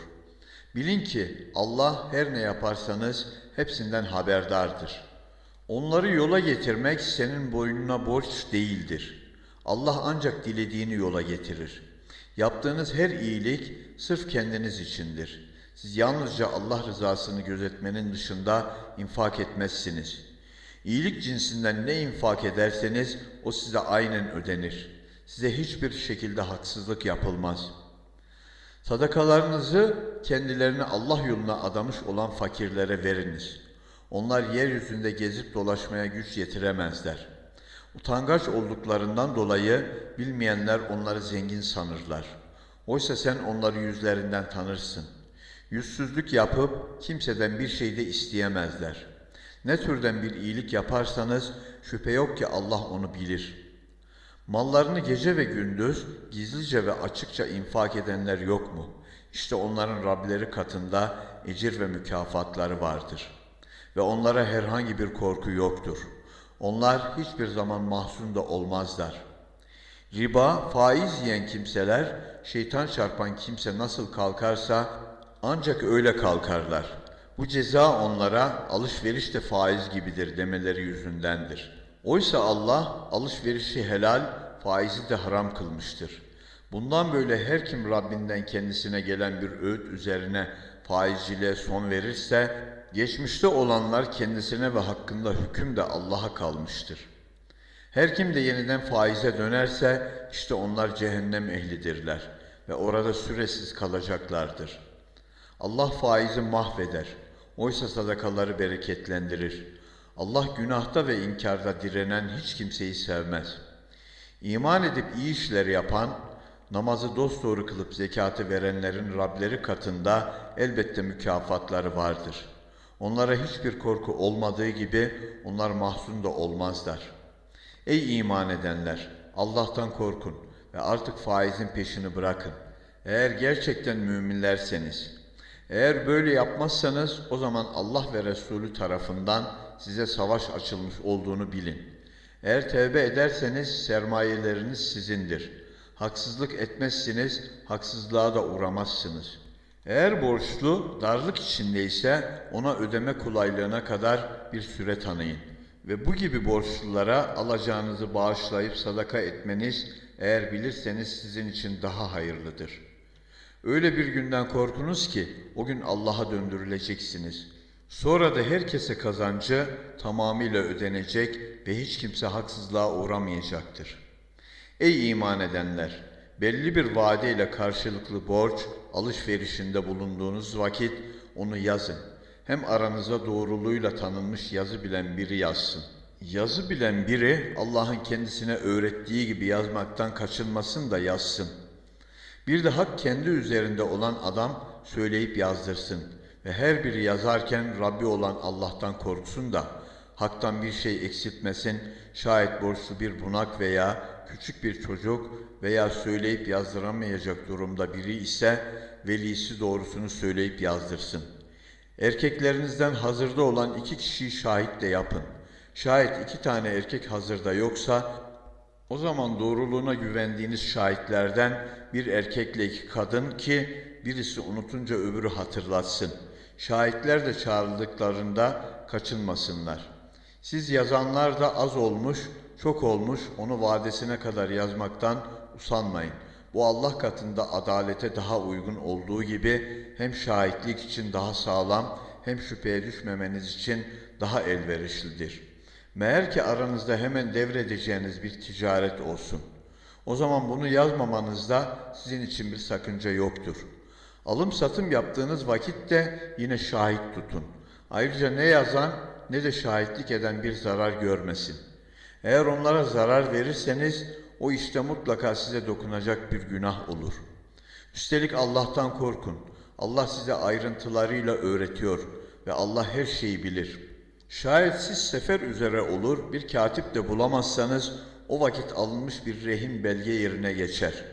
Bilin ki Allah her ne yaparsanız hepsinden haberdardır. Onları yola getirmek senin boynuna borç değildir. Allah ancak dilediğini yola getirir. Yaptığınız her iyilik sırf kendiniz içindir. Siz yalnızca Allah rızasını gözetmenin dışında infak etmezsiniz. İyilik cinsinden ne infak ederseniz o size aynen ödenir. Size hiçbir şekilde haksızlık yapılmaz. Sadakalarınızı kendilerini Allah yoluna adamış olan fakirlere veriniz. Onlar yeryüzünde gezip dolaşmaya güç yetiremezler. Utangaç olduklarından dolayı bilmeyenler onları zengin sanırlar. Oysa sen onları yüzlerinden tanırsın. Yüzsüzlük yapıp kimseden bir şey de isteyemezler. Ne türden bir iyilik yaparsanız şüphe yok ki Allah onu bilir. Mallarını gece ve gündüz gizlice ve açıkça infak edenler yok mu? İşte onların Rableri katında ecir ve mükafatları vardır. Ve onlara herhangi bir korku yoktur. Onlar hiçbir zaman mahzun da olmazlar. Riba, faiz yiyen kimseler, şeytan çarpan kimse nasıl kalkarsa ancak öyle kalkarlar. Bu ceza onlara alışveriş de faiz gibidir demeleri yüzündendir. Oysa Allah alışverişi helal, faizi de haram kılmıştır. Bundan böyle her kim Rabbinden kendisine gelen bir öğüt üzerine faizciliğe son verirse, geçmişte olanlar kendisine ve hakkında hüküm de Allah'a kalmıştır. Her kim de yeniden faize dönerse, işte onlar cehennem ehlidirler ve orada süresiz kalacaklardır. Allah faizi mahveder, oysa sadakaları bereketlendirir. Allah günahta ve inkarda direnen hiç kimseyi sevmez. İman edip iyi işler yapan, namazı dosdoğru kılıp zekatı verenlerin Rableri katında elbette mükafatları vardır. Onlara hiçbir korku olmadığı gibi onlar mahzun da olmazlar. Ey iman edenler! Allah'tan korkun ve artık faizin peşini bırakın. Eğer gerçekten müminlerseniz, eğer böyle yapmazsanız o zaman Allah ve Resulü tarafından size savaş açılmış olduğunu bilin. Eğer tevbe ederseniz sermayeleriniz sizindir. Haksızlık etmezsiniz, haksızlığa da uğramazsınız. Eğer borçlu darlık içindeyse ona ödeme kolaylığına kadar bir süre tanıyın. Ve bu gibi borçlulara alacağınızı bağışlayıp sadaka etmeniz eğer bilirseniz sizin için daha hayırlıdır. Öyle bir günden korkunuz ki o gün Allah'a döndürüleceksiniz. Sonra da herkese kazancı tamamıyla ödenecek ve hiç kimse haksızlığa uğramayacaktır. Ey iman edenler! Belli bir vadeyle karşılıklı borç alışverişinde bulunduğunuz vakit onu yazın. Hem aranıza doğruluğuyla tanınmış yazı bilen biri yazsın. Yazı bilen biri Allah'ın kendisine öğrettiği gibi yazmaktan kaçınmasın da yazsın. Bir de hak kendi üzerinde olan adam söyleyip yazdırsın ve her biri yazarken Rabbi olan Allah'tan korksun da haktan bir şey eksiltmesin, şayet borçlu bir bunak veya küçük bir çocuk veya söyleyip yazdıramayacak durumda biri ise velisi doğrusunu söyleyip yazdırsın. Erkeklerinizden hazırda olan iki kişiyi şahit de yapın. Şayet iki tane erkek hazırda yoksa o zaman doğruluğuna güvendiğiniz şahitlerden bir erkekle iki kadın ki birisi unutunca öbürü hatırlatsın. Şahitler de çağrıldıklarında kaçınmasınlar. Siz yazanlar da az olmuş, çok olmuş, onu vadesine kadar yazmaktan usanmayın. Bu Allah katında adalete daha uygun olduğu gibi hem şahitlik için daha sağlam hem şüpheye düşmemeniz için daha elverişlidir. Meğer ki aranızda hemen devredeceğiniz bir ticaret olsun. O zaman bunu yazmamanızda sizin için bir sakınca yoktur. Alım satım yaptığınız vakitte yine şahit tutun. Ayrıca ne yazan ne de şahitlik eden bir zarar görmesin. Eğer onlara zarar verirseniz o işte mutlaka size dokunacak bir günah olur. Üstelik Allah'tan korkun. Allah size ayrıntılarıyla öğretiyor ve Allah her şeyi bilir. Şayet siz sefer üzere olur bir katip de bulamazsanız o vakit alınmış bir rehin belge yerine geçer.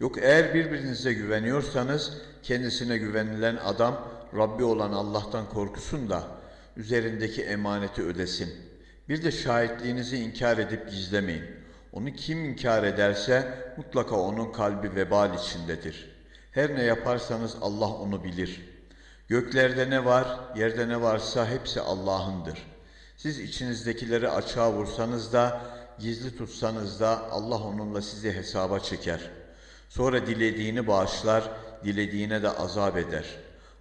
Yok eğer birbirinize güveniyorsanız kendisine güvenilen adam Rabbi olan Allah'tan korkusun da üzerindeki emaneti ödesin. Bir de şahitliğinizi inkar edip gizlemeyin. Onu kim inkar ederse mutlaka onun kalbi vebal içindedir. Her ne yaparsanız Allah onu bilir. Göklerde ne var, yerde ne varsa hepsi Allah'ındır. Siz içinizdekileri açığa vursanız da, gizli tutsanız da Allah onunla sizi hesaba çeker. Sonra dilediğini bağışlar, dilediğine de azap eder.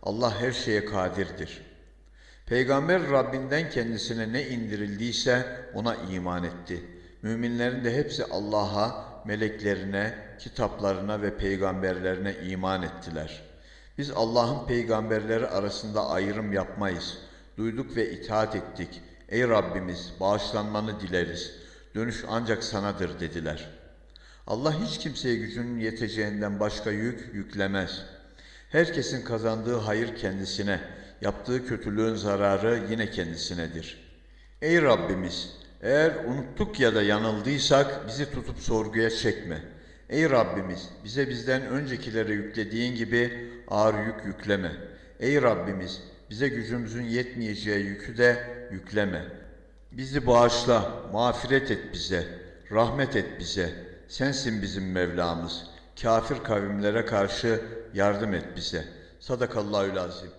Allah her şeye kadirdir. Peygamber Rabbinden kendisine ne indirildiyse ona iman etti. Müminlerin de hepsi Allah'a, meleklerine, kitaplarına ve peygamberlerine iman ettiler. Biz Allah'ın peygamberleri arasında ayrım yapmayız. Duyduk ve itaat ettik. Ey Rabbimiz bağışlanmanı dileriz. Dönüş ancak sanadır dediler. Allah hiç kimseye gücünün yeteceğinden başka yük yüklemez. Herkesin kazandığı hayır kendisine, yaptığı kötülüğün zararı yine kendisinedir. Ey Rabbimiz! Eğer unuttuk ya da yanıldıysak bizi tutup sorguya çekme. Ey Rabbimiz! Bize bizden öncekilere yüklediğin gibi ağır yük yükleme. Ey Rabbimiz! Bize gücümüzün yetmeyeceği yükü de yükleme. Bizi bağışla, mağfiret et bize, rahmet et bize. Sensin bizim Mevlamız. Kafir kavimlere karşı yardım et bize. Sadakallahül azim.